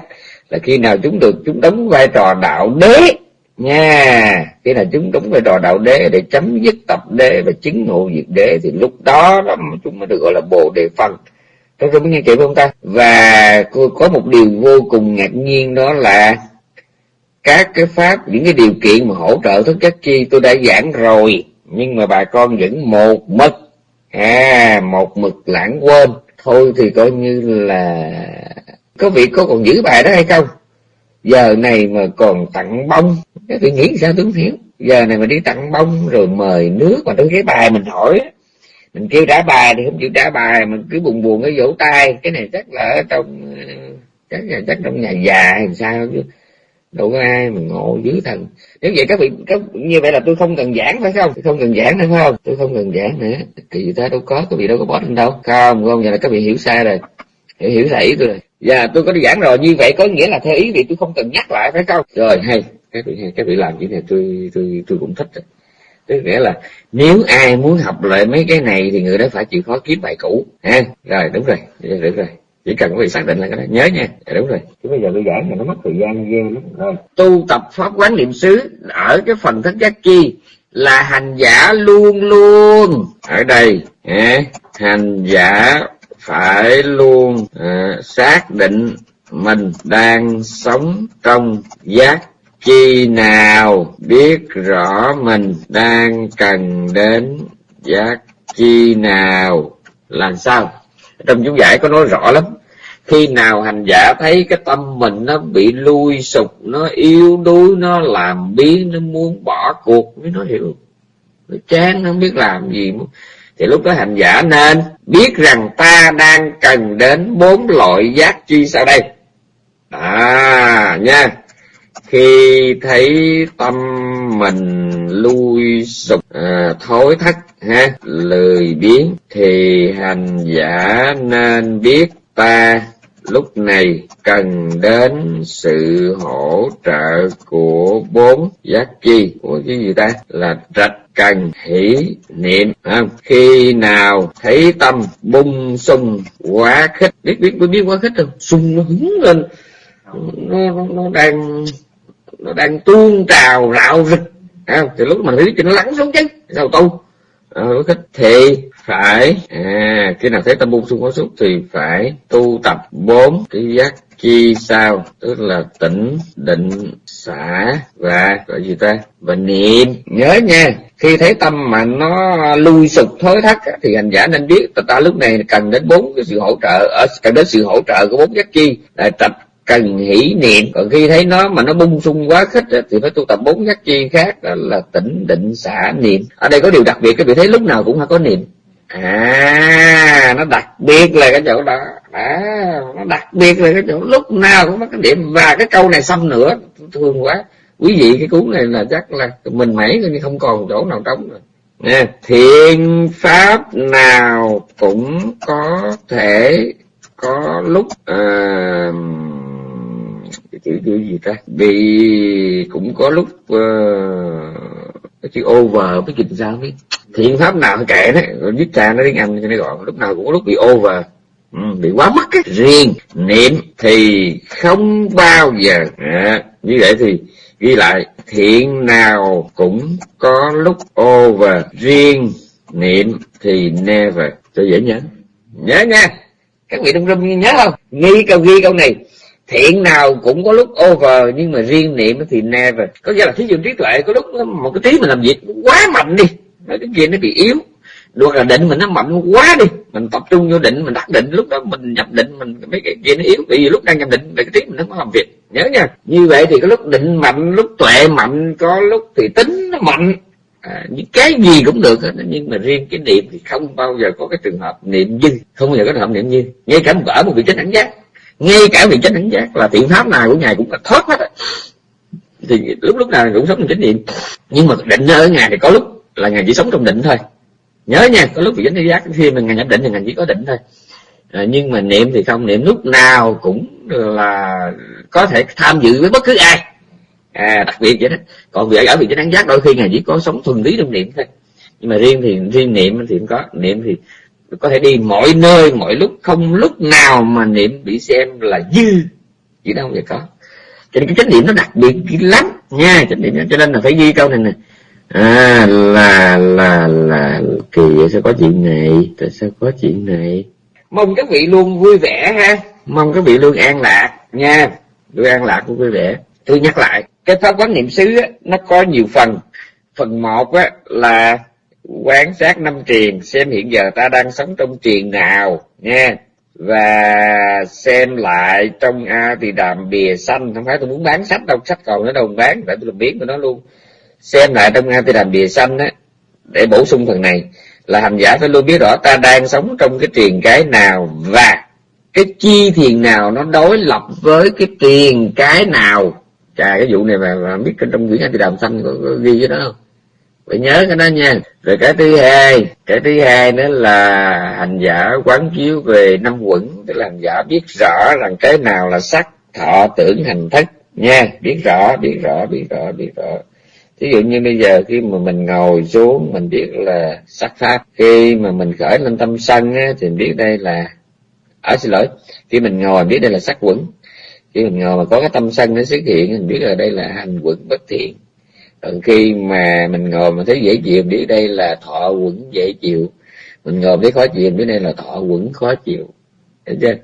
là khi nào chúng được chúng đóng vai trò đạo đế nha khi nào chúng đóng vai trò đạo đế để chấm dứt tập đế và chứng ngộ diệt đế thì lúc đó, đó chúng mới được gọi là bồ đề phân các tôi mới nghe kịp không ta? Và có một điều vô cùng ngạc nhiên đó là các cái pháp những cái điều kiện mà hỗ trợ thức chất chi tôi đã giảng rồi nhưng mà bà con vẫn một mực à một mực lãng quên. Thôi thì coi như là có vị có còn giữ bài đó hay không? Giờ này mà còn tặng bông. Cái nghĩ sao tôi không hiểu giờ này mà đi tặng bông rồi mời nước mà tôi cái bài mình hỏi mình kêu trả bài thì không chịu trả bài, mình cứ buồn buồn cái vỗ tay. Cái này chắc là ở trong, chắc là chắc trong nhà già hay sao chứ đâu có ai mà ngộ dữ thần. Nếu vậy các vị các, như vậy là tôi không cần giảng phải không? Tôi không cần giảng nữa phải không? Tôi không cần giảng nữa. Kỳ ta đâu có các vị đâu có bỏ lên đâu. Không không vậy là các vị hiểu sai rồi. Hiểu hiểu sai ý tôi rồi. Dạ tôi có đi giảng rồi. Như vậy có nghĩa là theo ý vị tôi không cần nhắc lại phải không? Rồi hay. Các vị hay các vị làm như này tôi tôi tôi cũng thích. Rồi tức nghĩa là nếu ai muốn học lại mấy cái này thì người đó phải chịu khó kiếm bài cũ. Ha? Rồi. Đúng rồi đúng rồi chỉ cần quý vị xác định là cái đó nhớ nha. À, đúng rồi. Chứ bây giờ tôi giảng thì nó mất thời gian ghê lắm. Rồi tu tập pháp quán niệm xứ ở cái phần thất giác chi là hành giả luôn luôn. Ở đây à, hành giả phải luôn à, xác định mình đang sống trong giác chi nào biết rõ mình đang cần đến giác chi nào. Làm sao? Trong chú giải có nói rõ lắm khi nào hành giả thấy cái tâm mình nó bị lui sụp nó yếu đuối nó làm biến nó muốn bỏ cuộc mới nó hiểu. Nó chán nó không biết làm gì thì lúc đó hành giả nên biết rằng ta đang cần đến bốn loại giác chi sau đây. À nha. Khi thấy tâm mình lui sụp à, thối thất ha lười biếng thì hành giả nên biết ta lúc này cần đến sự hỗ trợ của bốn giác chi. Của cái gì ta? Là trạch cần hỷ niệm. Không? khi nào thấy tâm bung sung quá khích. Biết biết biết quá khích không? Sung nó hứng lên. Nó, nó, nó đang nó đang tuôn trào rạo rực không? thì lúc mà thấy cho nó lắng xuống chứ. Sao tu? À, khích thì phải. À khi nào thấy tâm buông xung quá xúc thì phải tu tập bốn cái giác chi sao, tức là tỉnh định, xả và gọi gì ta? Và niệm. Nhớ nha, khi thấy tâm mà nó lui sụp, thối thắt thì hành giả nên biết, ta lúc này cần đến bốn cái sự hỗ trợ ở cần đến sự hỗ trợ của bốn giác chi, là tập cần hỷ niệm. Còn khi thấy nó mà nó bung sung quá khích thì phải tu tập bốn giác chi khác, đó là tỉnh định, xả, niệm. Ở đây có điều đặc biệt cái vị thấy lúc nào cũng phải có niệm à nó đặc biệt là cái chỗ đó. À, nó đặc biệt là cái chỗ lúc nào cũng có cái điểm. Và cái câu này xong nữa thương quá. Quý vị cái cuốn này là chắc là mình mẩy coi như không còn chỗ nào trống rồi. Nè thiện pháp nào cũng có thể có lúc uh, cái chữ chữ gì ta? Vì cũng có lúc uh, cái over cái dịch sao biết. Thiện pháp nào kệ đấy viết ra nó tiếng anh cho nó gọn lúc nào cũng có lúc bị over ừ, bị quá mất cái riêng niệm thì không bao giờ. À, như vậy thì ghi lại thiện nào cũng có lúc over riêng niệm thì never. Cho dễ nhớ. Nhớ nha. Các vị đông rung nhớ không? Ghi câu ghi câu này thiện nào cũng có lúc over nhưng mà riêng niệm thì never. Có nghĩa là thí dụ trí tuệ có lúc một cái trí mình làm việc quá mạnh đi cái kia nó bị yếu. Được là định mình nó mạnh quá đi mình tập trung vô định mình đắc định lúc đó mình nhập định mình mấy cái kia nó yếu. Vì lúc đang nhập định là cái trí mình nó có làm việc nhớ nha. Như vậy thì có lúc định mạnh lúc tuệ mạnh có lúc thì tính nó mạnh. À, những cái gì cũng được hết nhưng mà riêng cái niệm thì không bao giờ có cái trường hợp niệm dư. Không bao giờ có trường hợp niệm dư. Ngay cả một ở một vị trí ảnh giác ngay cả vị chánh đẳng giác là thiện pháp nào của ngài cũng là thoát hết á. Thì lúc lúc nào cũng sống trong chánh niệm. Nhưng mà định ở ngài thì có lúc là ngài chỉ sống trong định thôi. Nhớ nha có lúc vị chánh giác khi mà ngài nhập định thì ngài chỉ có định thôi. À, nhưng mà niệm thì không niệm lúc nào cũng là có thể tham dự với bất cứ ai. À, đặc biệt vậy đó. Còn vị ở vị chánh giác đôi khi ngài chỉ có sống thuần lý trong niệm thôi. Nhưng mà riêng thì riêng niệm thì không có. Niệm thì có thể đi mọi nơi mọi lúc không lúc nào mà niệm bị xem là dư. Chỉ đâu vậy có. Cho nên cái chánh niệm nó đặc biệt lắm. Nha chánh niệm cho nên là phải ghi câu này nè. À là là là kỳ vậy sao có chuyện này tại sao có chuyện này? Mong các vị luôn vui vẻ ha. Mong các vị luôn an lạc. Nha luôn an lạc vui vẻ. Tôi nhắc lại cái pháp quán niệm xứ á, nó có nhiều phần. Phần một á, là quán sát năm triền xem hiện giờ ta đang sống trong triền nào nha và xem lại trong a thì đàm bìa xanh không phải tôi muốn bán sách đâu sách còn ở đâu bán. Để tôi làm biến của nó luôn. Xem lại trong a thì đàm bìa xanh á để bổ sung phần này. Là hành giả phải luôn biết rõ ta đang sống trong cái triền cái nào và cái chi thiền nào nó đối lập với cái triền cái nào. Chà cái vụ này mà, mà biết trong quyển a thì đàm xanh có, có ghi cái đó không? Phải nhớ cái đó nha. Rồi cái thứ hai cái thứ hai nữa là hành giả quán chiếu về năm quẩn. Tức là hành giả biết rõ rằng cái nào là sắc thọ tưởng hành thức. Nha biết rõ biết rõ biết rõ biết rõ. Thí dụ như bây giờ khi mà mình ngồi xuống mình biết là sắc pháp. Khi mà mình khởi lên tâm sân á, thì mình biết đây là ở à, xin lỗi khi mình ngồi biết đây là sắc quẩn. Khi mình ngồi mà có cái tâm sân nó xuất hiện mình biết là đây là hành quẩn bất thiện còn khi mà mình ngồi mình thấy dễ chịu biết đây là thọ quẩn dễ chịu mình ngồi thấy khó chịu biết đây là thọ quẩn khó chịu hiểu chưa?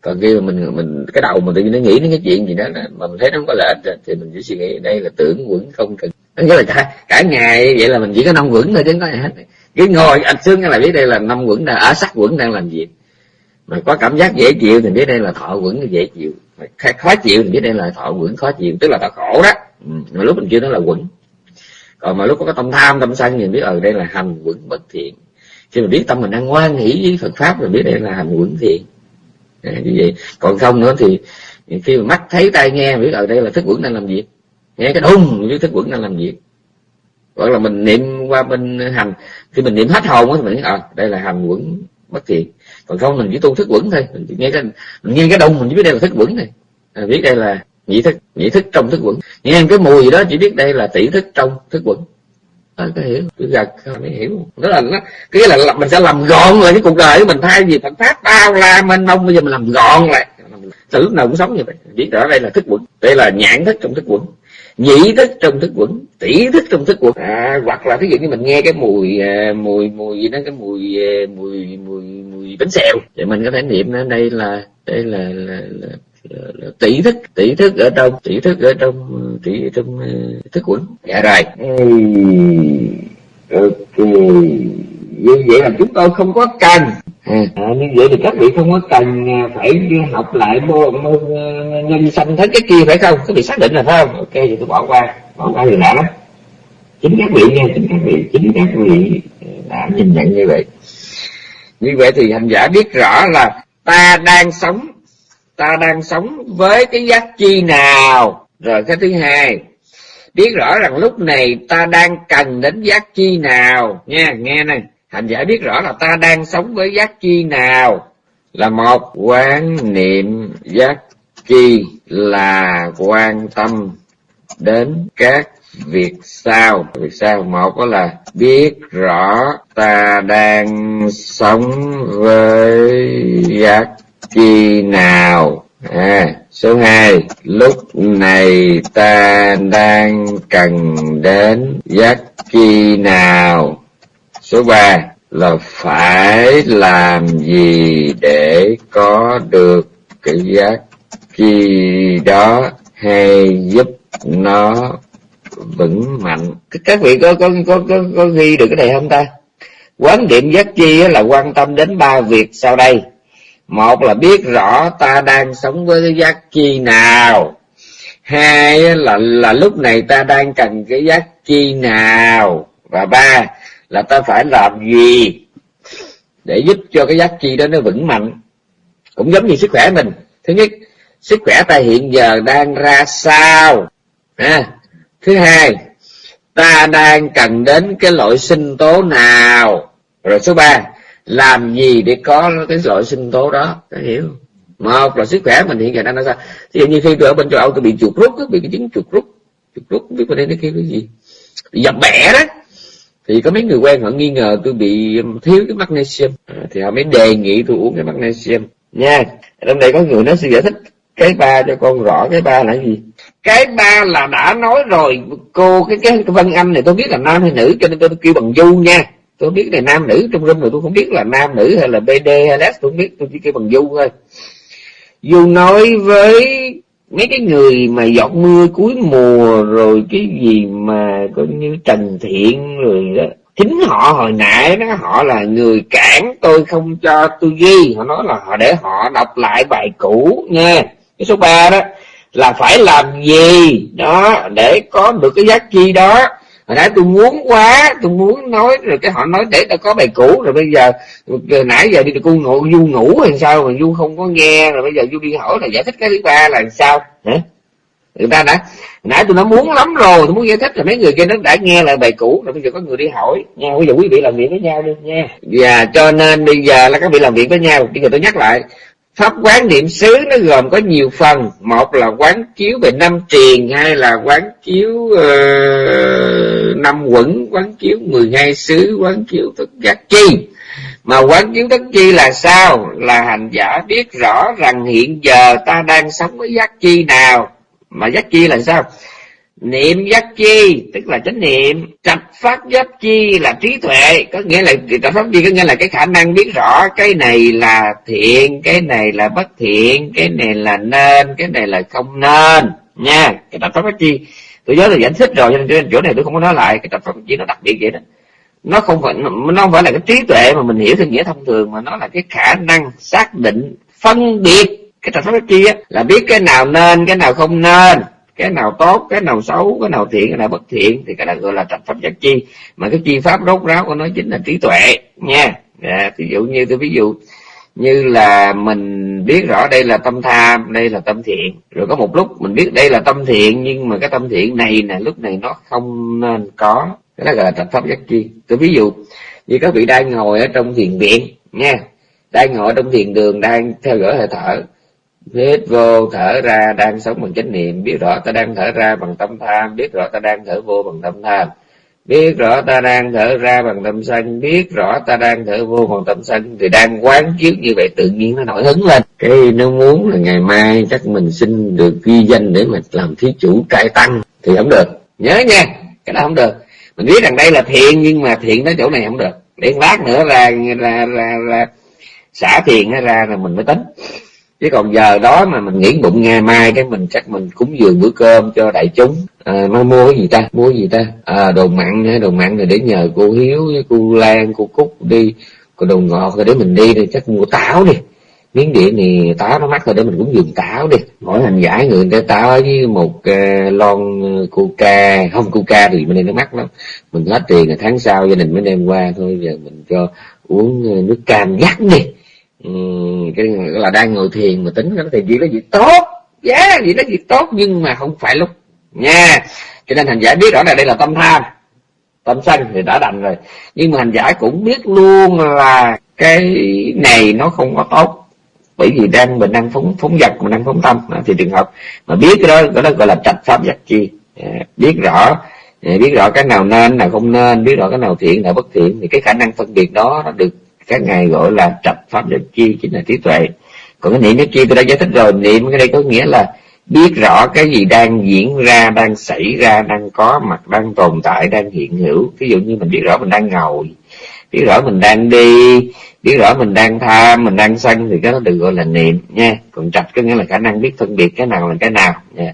Còn khi mà mình mình cái đầu mình tự nhiên nó nghĩ đến cái chuyện gì đó mà mình thấy nó không có lợi ích thì mình chỉ suy nghĩ đây là tưởng quẩn không cần. Nghĩa là cả, cả ngày vậy là mình chỉ có năm quẩn thôi chứ không có gì hết. Cái ngồi anh xương là biết đây là năm quẩn đang ở sắc quẩn đang làm gì. Mà có cảm giác dễ chịu thì biết đây là thọ quẩn dễ chịu khó chịu thì biết đây là thọ quẩn khó chịu tức là thọ khổ đó. Ừ. mà lúc mình chưa nói là quẩn. Còn mà lúc có cái tâm tham tâm sân thì biết ở đây là hành quẩn bất thiện. Khi mình biết tâm mình đang ngoan nghĩ với Phật pháp rồi biết đây là hành quẩn thiện. À, như vậy. Còn không nữa thì khi mà mắt thấy tai nghe biết ở đây là thức quẩn đang làm việc. Nghe cái đùng với thức quẩn đang làm việc. Hoặc là mình niệm qua bên hành. Khi mình niệm hết hồn thì mình biết ờ đây là hành quẩn bất thiện còn không mình chỉ tu thức quẩn thôi. Mình chỉ nghe cái mình nghe cái đông mình chỉ biết đây là thức quẩn này à, biết đây là nhị thức nhị thức trong thức quẩn. Nghe cái mùi gì đó chỉ biết đây là tỷ thức trong thức quẩn. À, có hiểu. Tôi gật mới hiểu? Đó là nó cái là mình sẽ làm gọn lại cái cuộc đời của mình. Thay vì phật pháp bao la mênh mông bây giờ mình làm gọn lại. Từ lúc nào cũng sống như vậy. Biết rõ đây là thức quẩn. Đây là nhãn thức trong thức quẩn nhị thức trong thức quẩn tỷ thức trong thức quẩn à, hoặc là thí dụ như mình nghe cái mùi à, mùi mùi gì đó cái mùi à, mùi mùi mùi bánh xèo. Thì mình có thể niệm nó đây là đây là, là, là tỷ thức tỷ thức ở trong tỷ thức ở trong tỷ trong à, thức quẩn dạ rồi ok như vậy là chúng tôi không có cần. À, như vậy thì các vị không có cần phải học lại môn nhân sanh thế cái kia phải không? Các vị xác định là phải không? Ok thì tôi bỏ qua. Bỏ qua thì đã lắm. Chính các vị nha chính các vị chính các vị đã nhìn nhận như vậy. Như vậy thì hành giả biết rõ là ta đang sống ta đang sống với cái giác chi nào? Rồi cái thứ hai biết rõ rằng lúc này ta đang cần đến giác chi nào. Nha nghe này. Hành giả biết rõ là ta đang sống với giác chi nào. Là một quán niệm giác chi là quan tâm đến các việc sau. Việc sau một đó là biết rõ ta đang sống với giác chi nào. À số hai lúc này ta đang cần đến giác chi nào? Số ba là phải làm gì để có được cái giác chi đó hay giúp nó vững mạnh? Các vị có có có có, có ghi được cái này không ta? Quán niệm giác chi là quan tâm đến ba việc sau đây một là biết rõ ta đang sống với cái giác chi nào. Hai là là lúc này ta đang cần cái giác chi nào. Và ba là ta phải làm gì để giúp cho cái giác chi đó nó vững mạnh. Cũng giống như sức khỏe mình. Thứ nhất sức khỏe ta hiện giờ đang ra sao? À, thứ hai ta đang cần đến cái loại sinh tố nào? Rồi số ba làm gì để có cái loại sinh tố đó có hiểu một là sức khỏe mình hiện giờ đang ra sao? Thì như khi tôi ở bên châu âu tôi bị chuột rút bị cái chứng chuột rút chuột rút không biết bên đây nó kêu cái gì. Dập bẻ đó. Thì có mấy người quen họ nghi ngờ tôi bị um, thiếu cái magnesium. À, thì họ mới đề nghị tôi uống cái magnesium. Nha trong đây có người nói sư giải thích cái ba cho con rõ cái ba là gì? Cái ba là đã nói rồi cô cái cái, cái vân anh này tôi biết là nam hay nữ cho nên tôi kêu bằng du nha tôi biết này nam nữ trong rung rồi tôi không biết là nam nữ hay là bd hay là tôi không biết, tôi chỉ kêu bằng du thôi. Du nói với mấy cái người mà giọt mưa cuối mùa rồi cái gì mà có như trần thiện rồi đó. Chính họ hồi nãy đó, họ là người cản tôi không cho tôi ghi. Họ nói là họ để họ đọc lại bài cũ nha. Cái số 3 đó, là phải làm gì? Đó, để có được cái giá chi đó hồi nãy tôi muốn quá tôi muốn nói rồi cái họ nói để tao có bài cũ rồi bây giờ, rồi nãy giờ đi cô ngủ du ngủ hay sao mà du không có nghe rồi bây giờ du đi hỏi là giải thích cái thứ ba là sao? Hả? Người ta đã nãy tôi nói muốn lắm rồi tôi muốn giải thích là mấy người kia nó đã nghe lại bài cũ rồi bây giờ có người đi hỏi. Nha bây giờ quý vị làm việc với nhau đi nha. Và cho nên bây giờ là các vị làm việc với nhau bây giờ tôi nhắc lại pháp quán niệm xứ nó gồm có nhiều phần. Một là quán chiếu về năm triền hai là quán chiếu uh, năm quẩn quán chiếu mười hai xứ quán chiếu tất giác chi. Mà quán chiếu tất chi là sao? Là hành giả biết rõ rằng hiện giờ ta đang sống với giác chi nào. Mà giác chi là sao? Niệm giác chi, tức là chánh niệm. Trạch pháp giác chi là trí tuệ. Có nghĩa là trạch pháp chi có nghĩa là cái khả năng biết rõ cái này là thiện, cái này là bất thiện, cái này là nên, cái này là không nên. Nha, cái trạch pháp giác chi. Tôi nhớ là giải thích rồi, cho nên chỗ này tôi không có nói lại. Cái trạch pháp giác chi nó đặc biệt vậy đó. Nó không phải nó không phải là cái trí tuệ mà mình hiểu theo nghĩa thông thường, mà nó là cái khả năng xác định, phân biệt. Cái trạch pháp giác chi á, là biết cái nào nên, cái nào không nên cái nào tốt cái nào xấu cái nào thiện cái nào bất thiện thì cái đó gọi là trạch pháp giác chi. Mà cái chi pháp rốt ráo của nó chính là trí tuệ nha. Dạ, à, ví dụ như tôi ví dụ như là mình biết rõ đây là tâm tham đây là tâm thiện. Rồi có một lúc mình biết đây là tâm thiện nhưng mà cái tâm thiện này nè lúc này nó không nên có. Cái đó gọi là trạch pháp giác chi. Tôi ví dụ như các vị đang ngồi ở trong thiền viện nha. Đang ngồi trong thiền đường đang theo dõi hơi thở hít vô thở ra đang sống bằng chánh niệm. Biết rõ ta đang thở ra bằng tâm tham. Biết rõ ta đang thở vô bằng tâm tham. Biết rõ ta đang thở ra bằng tâm sân. Biết rõ ta đang thở vô bằng tâm sân thì đang quán chiếu như vậy tự nhiên nó nổi hứng lên. Cái nó muốn là ngày mai chắc mình xin được ghi danh để mà làm thí chủ trai tăng thì không được. Nhớ nha cái đó không được. Mình biết rằng đây là thiện nhưng mà thiện tới chỗ này không được. Để lát nữa là là là, là xả thiện ra là mình mới tính chứ còn giờ đó mà mình nghĩ bụng ngày mai cái mình chắc mình cúng dường bữa cơm cho đại chúng. À, mà mua cái gì ta? Mua cái gì ta? À, đồ mặn đồ mặn này để nhờ cô hiếu với cô lan cô cúc đi. Còn đồ ngọt rồi để mình đi thì chắc mua táo đi. Miếng điện thì táo nó mắc rồi để mình cũng dùng táo đi. Mỗi hành giải người ta táo với một uh, lon à, coca không coca thì bên đây nó mắc lắm. Mình hết tiền là tháng sau gia đình mới đem qua thôi. Giờ mình cho uống à, nước cam dắt đi ừ, cái là đang ngồi thiền mà tính nó thì gì đó gì tốt. Giá yeah, gì đó gì tốt nhưng mà không phải lúc. Nha. Cho nên hành giả biết rõ là đây là tâm tham. Tâm sân thì đã đành rồi. Nhưng mà hành giả cũng biết luôn là cái này nó không có tốt. Bởi vì đang mình đang phóng phóng vật mình đang phóng tâm. Thì trường hợp mà biết cái đó cái đó gọi là trạch pháp giác chi. Dạ, biết rõ. Dạ, biết rõ cái nào nên nào không nên biết rõ cái nào thiện nào bất thiện thì cái khả năng phân biệt đó nó được các ngài gọi là trạch pháp giác chi chính là trí tuệ. Còn cái niệm nhất chi tôi đã giải thích rồi. Niệm cái đây có nghĩa là biết rõ cái gì đang diễn ra, đang xảy ra, đang có mặt, đang tồn tại, đang hiện hữu. Ví dụ như mình biết rõ mình đang ngồi, biết rõ mình đang đi, biết rõ mình đang tham, mình đang sân, thì cái đó được gọi là niệm nha. Còn trạch có nghĩa là khả năng biết phân biệt cái nào là cái nào nha.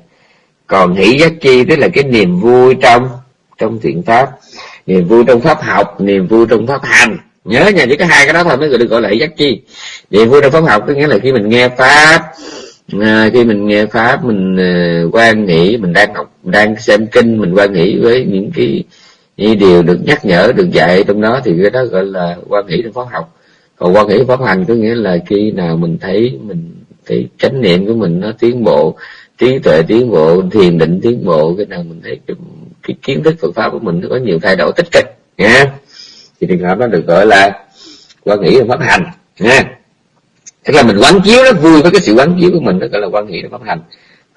Còn hỷ giác chi, tức là cái niềm vui trong trong thiện pháp, niềm vui trong pháp học, niềm vui trong pháp hành nhớ nha chỉ có hai cái đó thôi mới được gọi là giác chi. Niềm vui trong pháp học có nghĩa là khi mình nghe pháp à, khi mình nghe pháp mình uh, quan nghĩ mình đang học đang xem kinh mình quan nghĩ với những cái những điều được nhắc nhở được dạy trong đó thì cái đó gọi là quan nghĩ trong pháp học. Còn quan nghĩ pháp hành có nghĩa là khi nào mình thấy mình thấy chánh niệm của mình nó tiến bộ trí tuệ tiến bộ thiền định tiến bộ cái nào mình thấy cái, cái kiến thức Phật pháp của mình nó có nhiều thay đổi tích cực nha thì trường hợp đó được gọi là quan nghĩ pháp hành nha tức là mình quán chiếu nó vui với cái sự quán chiếu của mình đó gọi là quan nghĩ pháp hành.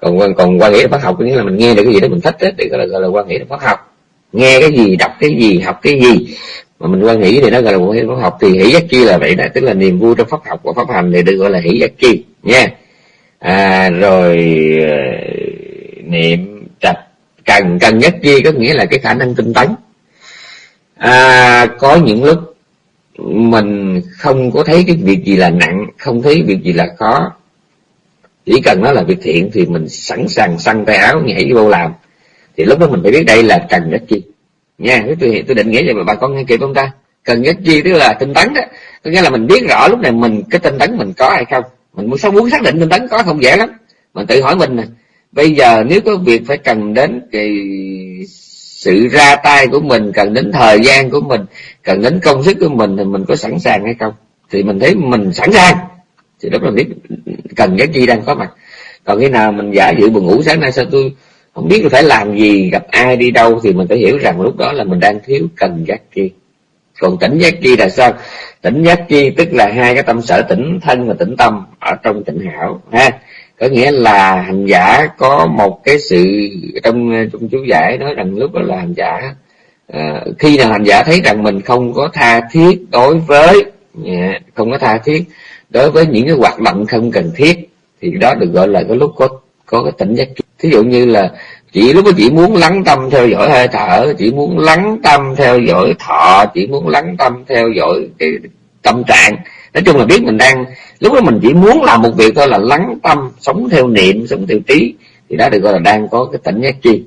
Còn còn quan nghĩ pháp học có nghĩa là mình nghe được cái gì đó mình thích đó, thì gọi là gọi là quan nghĩ pháp học. Nghe cái gì đọc cái gì học cái gì. Mà mình quan nghĩ thì nó gọi là quan nghĩ pháp học. Thì hỷ giác chi là vậy đó tức là niềm vui trong pháp học và pháp hành thì được gọi là hỷ giác chi nha. À, rồi ờ, niệm trạch cần cần nhất chi có nghĩa là cái khả năng tinh tấn à, có những lúc mình không có thấy cái việc gì là nặng không thấy việc gì là khó. Chỉ cần nó là việc thiện thì mình sẵn sàng săn tay áo nhảy vô làm. Thì lúc đó mình phải biết đây là cần nhất chi. Nha tôi tôi định nghĩa cho bà con nghe kịp không ta? Cần nhất chi tức là tinh tấn đó. Có nghĩa là mình biết rõ lúc này mình cái tinh tấn mình có hay không. Mình muốn sao muốn xác định tinh tấn có không dễ lắm. Mình tự hỏi mình nè bây giờ nếu có việc phải cần đến cái sự ra tay của mình, cần đến thời gian của mình, cần đến công sức của mình thì mình có sẵn sàng hay không? Thì mình thấy mình sẵn sàng. Thì lúc là biết cần cái chi đang có mặt. Còn khi nào mình giả dự buồn ngủ, sáng nay sao tôi không biết là phải làm gì, gặp ai đi đâu, thì mình phải hiểu rằng lúc đó là mình đang thiếu cần giác chi còn tỉnh giác chi là sao? Tỉnh giác chi tức là hai cái tâm sở, tỉnh thân và tỉnh tâm ở trong tỉnh hảo, ha? Có nghĩa là hành giả có một cái sự trong trong chú giải nói rằng lúc đó là hành giả. À, khi nào hành giả thấy rằng mình không có tha thiết đối với dạ, không có tha thiết đối với những cái hoạt động không cần thiết thì đó được gọi là cái lúc có có cái tỉnh giác thí dụ như là chỉ lúc đó chỉ muốn lắng tâm theo dõi hơi thở chỉ muốn lắng tâm theo dõi thọ chỉ muốn lắng tâm theo dõi cái tâm trạng nói chung là biết mình đang, lúc đó mình chỉ muốn làm một việc thôi là lắng tâm, sống theo niệm, sống theo trí. Thì đó được gọi là đang có cái tỉnh giác chi.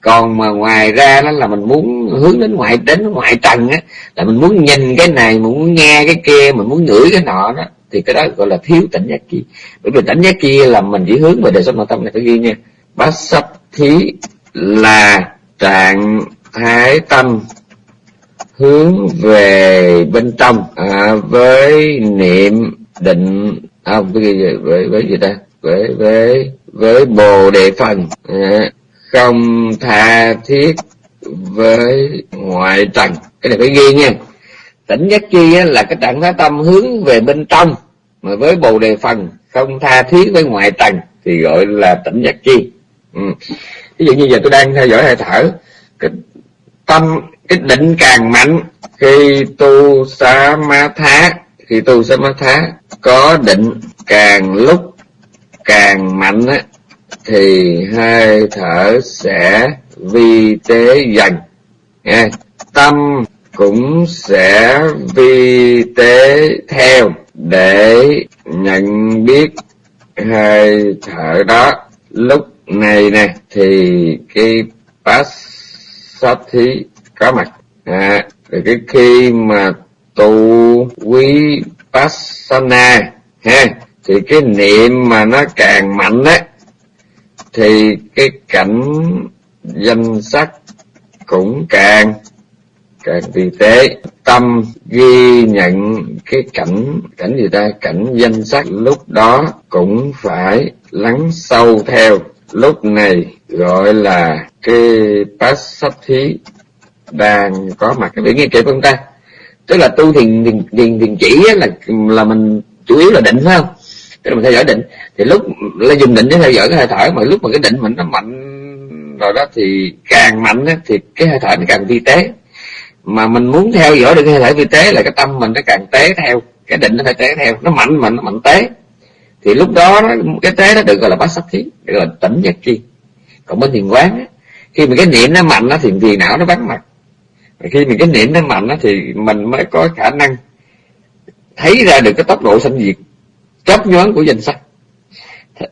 Còn mà ngoài ra đó là mình muốn hướng đến ngoại đến ngoại trần á, là mình muốn nhìn cái này, mình muốn nghe cái kia, mình muốn ngửi cái nọ đó, thì cái đó gọi là thiếu tỉnh giác chi. Bởi vì tỉnh giác chi là mình chỉ hướng về đời sống nội tâm này, phải ghi nha. Bát sắp thí là trạng thái tâm hướng về bên trong à, với niệm định à, với với với gì ta? Với với với bồ đề phần à, không tha thiết với ngoại trần. Cái này phải ghi nha. Tỉnh giác chi á, là cái trạng thái tâm hướng về bên trong mà với bồ đề phần không tha thiết với ngoại trần thì gọi là tỉnh giác chi. Ừ. ví dụ như giờ tôi đang theo dõi hơi thở cái tâm cái định càng mạnh, khi tu sa ma thá, khi tu sa ma thá, có định càng lúc càng mạnh á, thì hơi thở sẽ vi tế dần. Nghe, tâm cũng sẽ vi tế theo để nhận biết hơi thở đó. Lúc này nè, thì cái Passati có mặt à, thì cái khi mà tu quý Passana ha thì cái niệm mà nó càng mạnh á thì cái cảnh danh sắc cũng càng càng vi tế. Tâm ghi nhận cái cảnh cảnh gì ta? Cảnh danh sắc lúc đó cũng phải lắng sâu theo. Lúc này gọi là cái thí đang có mặt ở ngay nghe kịp chúng ta. Tức là tu thiền thiền thiền, thiền chỉ là là mình chủ yếu là định phải không? Tức là mình theo dõi định. Thì lúc là dùng định để theo dõi cái hơi thở mà lúc mà cái định mình nó mạnh rồi đó thì càng mạnh đó, thì cái hơi thở nó càng vi tế. Mà mình muốn theo dõi được cái hơi thở vi tế là cái tâm mình nó càng tế theo cái định nó phải tế theo. Nó mạnh mà nó mạnh tế. Thì lúc đó cái tế nó được gọi là bát sắc thí được gọi là tỉnh giác chi còn bên thiền quán á, khi mà cái niệm nó mạnh nó thì thiền não nó vắng mặt khi mình cái niệm nó mạnh đó, thì mình mới có khả năng thấy ra được cái tốc độ sanh diệt chớp nhoáng của danh sắc.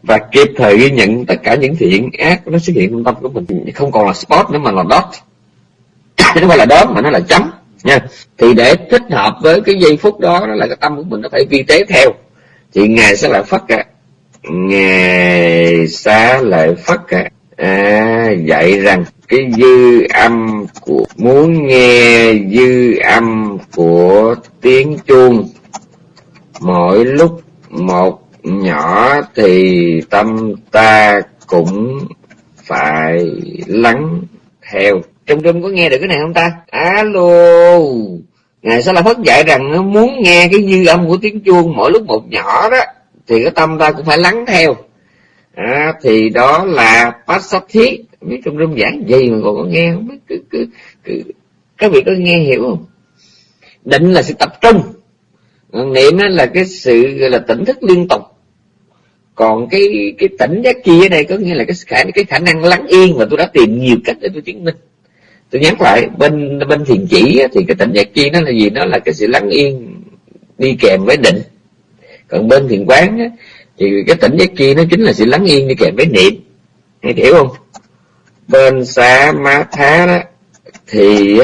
Và kịp thời ghi nhận tất cả những thiện ác nó xuất hiện trong tâm của mình. Không còn là spot nữa mà là dot. Chứ không phải là đốm mà nó là chấm. Nha. Thì để thích hợp với cái giây phút đó đó là cái tâm của mình nó phải vi tế theo. Thì ngài sẽ lại phát cả. Ngài sẽ lại phát cả. À, dạy rằng cái dư âm của muốn nghe dư âm của tiếng chuông. Mỗi lúc một nhỏ thì tâm ta cũng phải lắng theo. Trong trung có nghe được cái này không ta? Alo. Ngài sẽ là phất dạy rằng muốn nghe cái dư âm của tiếng chuông mỗi lúc một nhỏ đó thì cái tâm ta cũng phải lắng theo. À, thì đó là Passathi biết trong rung giảng gì mà còn có nghe không biết cứ, cứ, cứ, các vị có nghe hiểu không? Định là sự tập trung. Niệm là cái sự gọi là tỉnh thức liên tục. Còn cái cái tỉnh giác chi ở đây có nghĩa là cái khả cái khả năng lắng yên và tôi đã tìm nhiều cách để tôi chứng minh. Tôi nhắc lại bên bên thiền chỉ thì cái tỉnh giác chi nó là gì? Nó là cái sự lắng yên đi kèm với định. Còn bên thiền quán thì cái tỉnh giác chi nó chính là sự lắng yên đi kèm với niệm. Hay hiểu không? Bên xá má thá đó, thì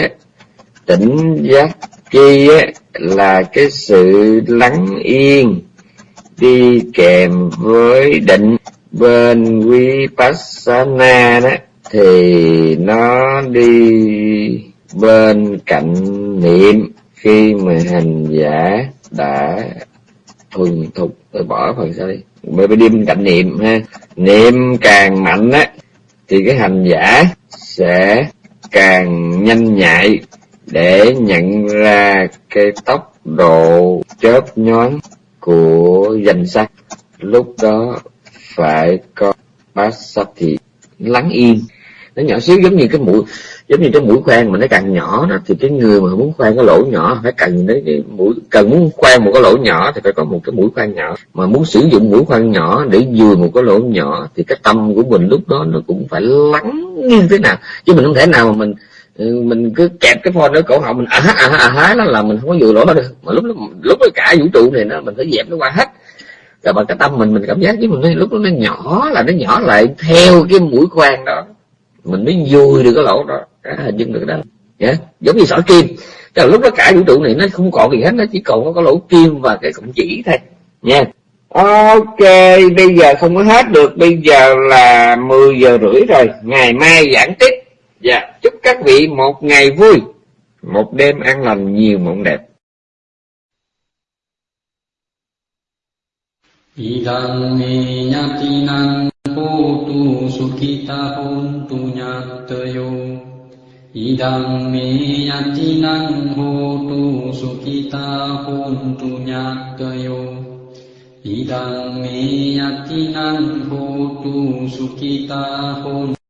tỉnh giác chi là cái sự lắng yên, đi kèm với định. Bên vipassana đó, thì nó đi bên cạnh niệm. Khi mà hành giả đã thuần thục, tôi bỏ phần sau đi. Bởi vì đi bên cạnh niệm ha. Niệm càng mạnh á thì cái hành giả sẽ càng nhanh nhạy để nhận ra cái tốc độ chớp nhoáng của danh sắc lúc đó phải có bát sắc thì lắng yên. Nó nhỏ xíu giống như cái mũi giống như cái mũi khoan mà nó càng nhỏ đó thì cái người mà muốn khoan cái lỗ nhỏ phải cần đến cái mũi cần muốn khoan một cái lỗ nhỏ thì phải có một cái mũi khoan nhỏ. Mà muốn sử dụng mũi khoan nhỏ để vừa một cái lỗ nhỏ thì cái tâm của mình lúc đó nó cũng phải lắng như thế nào. Chứ mình không thể nào mà mình ừ, mình cứ kẹp cái phone ở cổ họng mình à há à há à há nó là mình không có vừa lỗ đó được. Mà lúc đó, lúc đó cả vũ trụ này nó mình phải dẹp nó qua hết. Rồi bằng cái tâm mình mình cảm giác với mình lúc đó nó nhỏ là nó nhỏ lại theo cái mũi khoan đó. Mình mới vui được cái lỗ đó à, hình dung được đó. Yeah. giống như sỏi kim. Tức là lúc đó cả vũ trụ này nó không còn gì hết nó chỉ còn có cái lỗ kim và cái cọng chỉ thôi. Nha. Yeah. ok bây giờ không có hết được. Bây giờ là 10 giờ rưỡi rồi. Ngày mai giảng tiếp. Dạ. Yeah. chúc các vị một ngày vui. Một đêm an lành nhiều mộng đẹp. Idang me yatinang hotu sukita hontu nyatayo Idang me yatinang hotu sukita hontu nyatayo Idang me yatinang hotu sukita hontu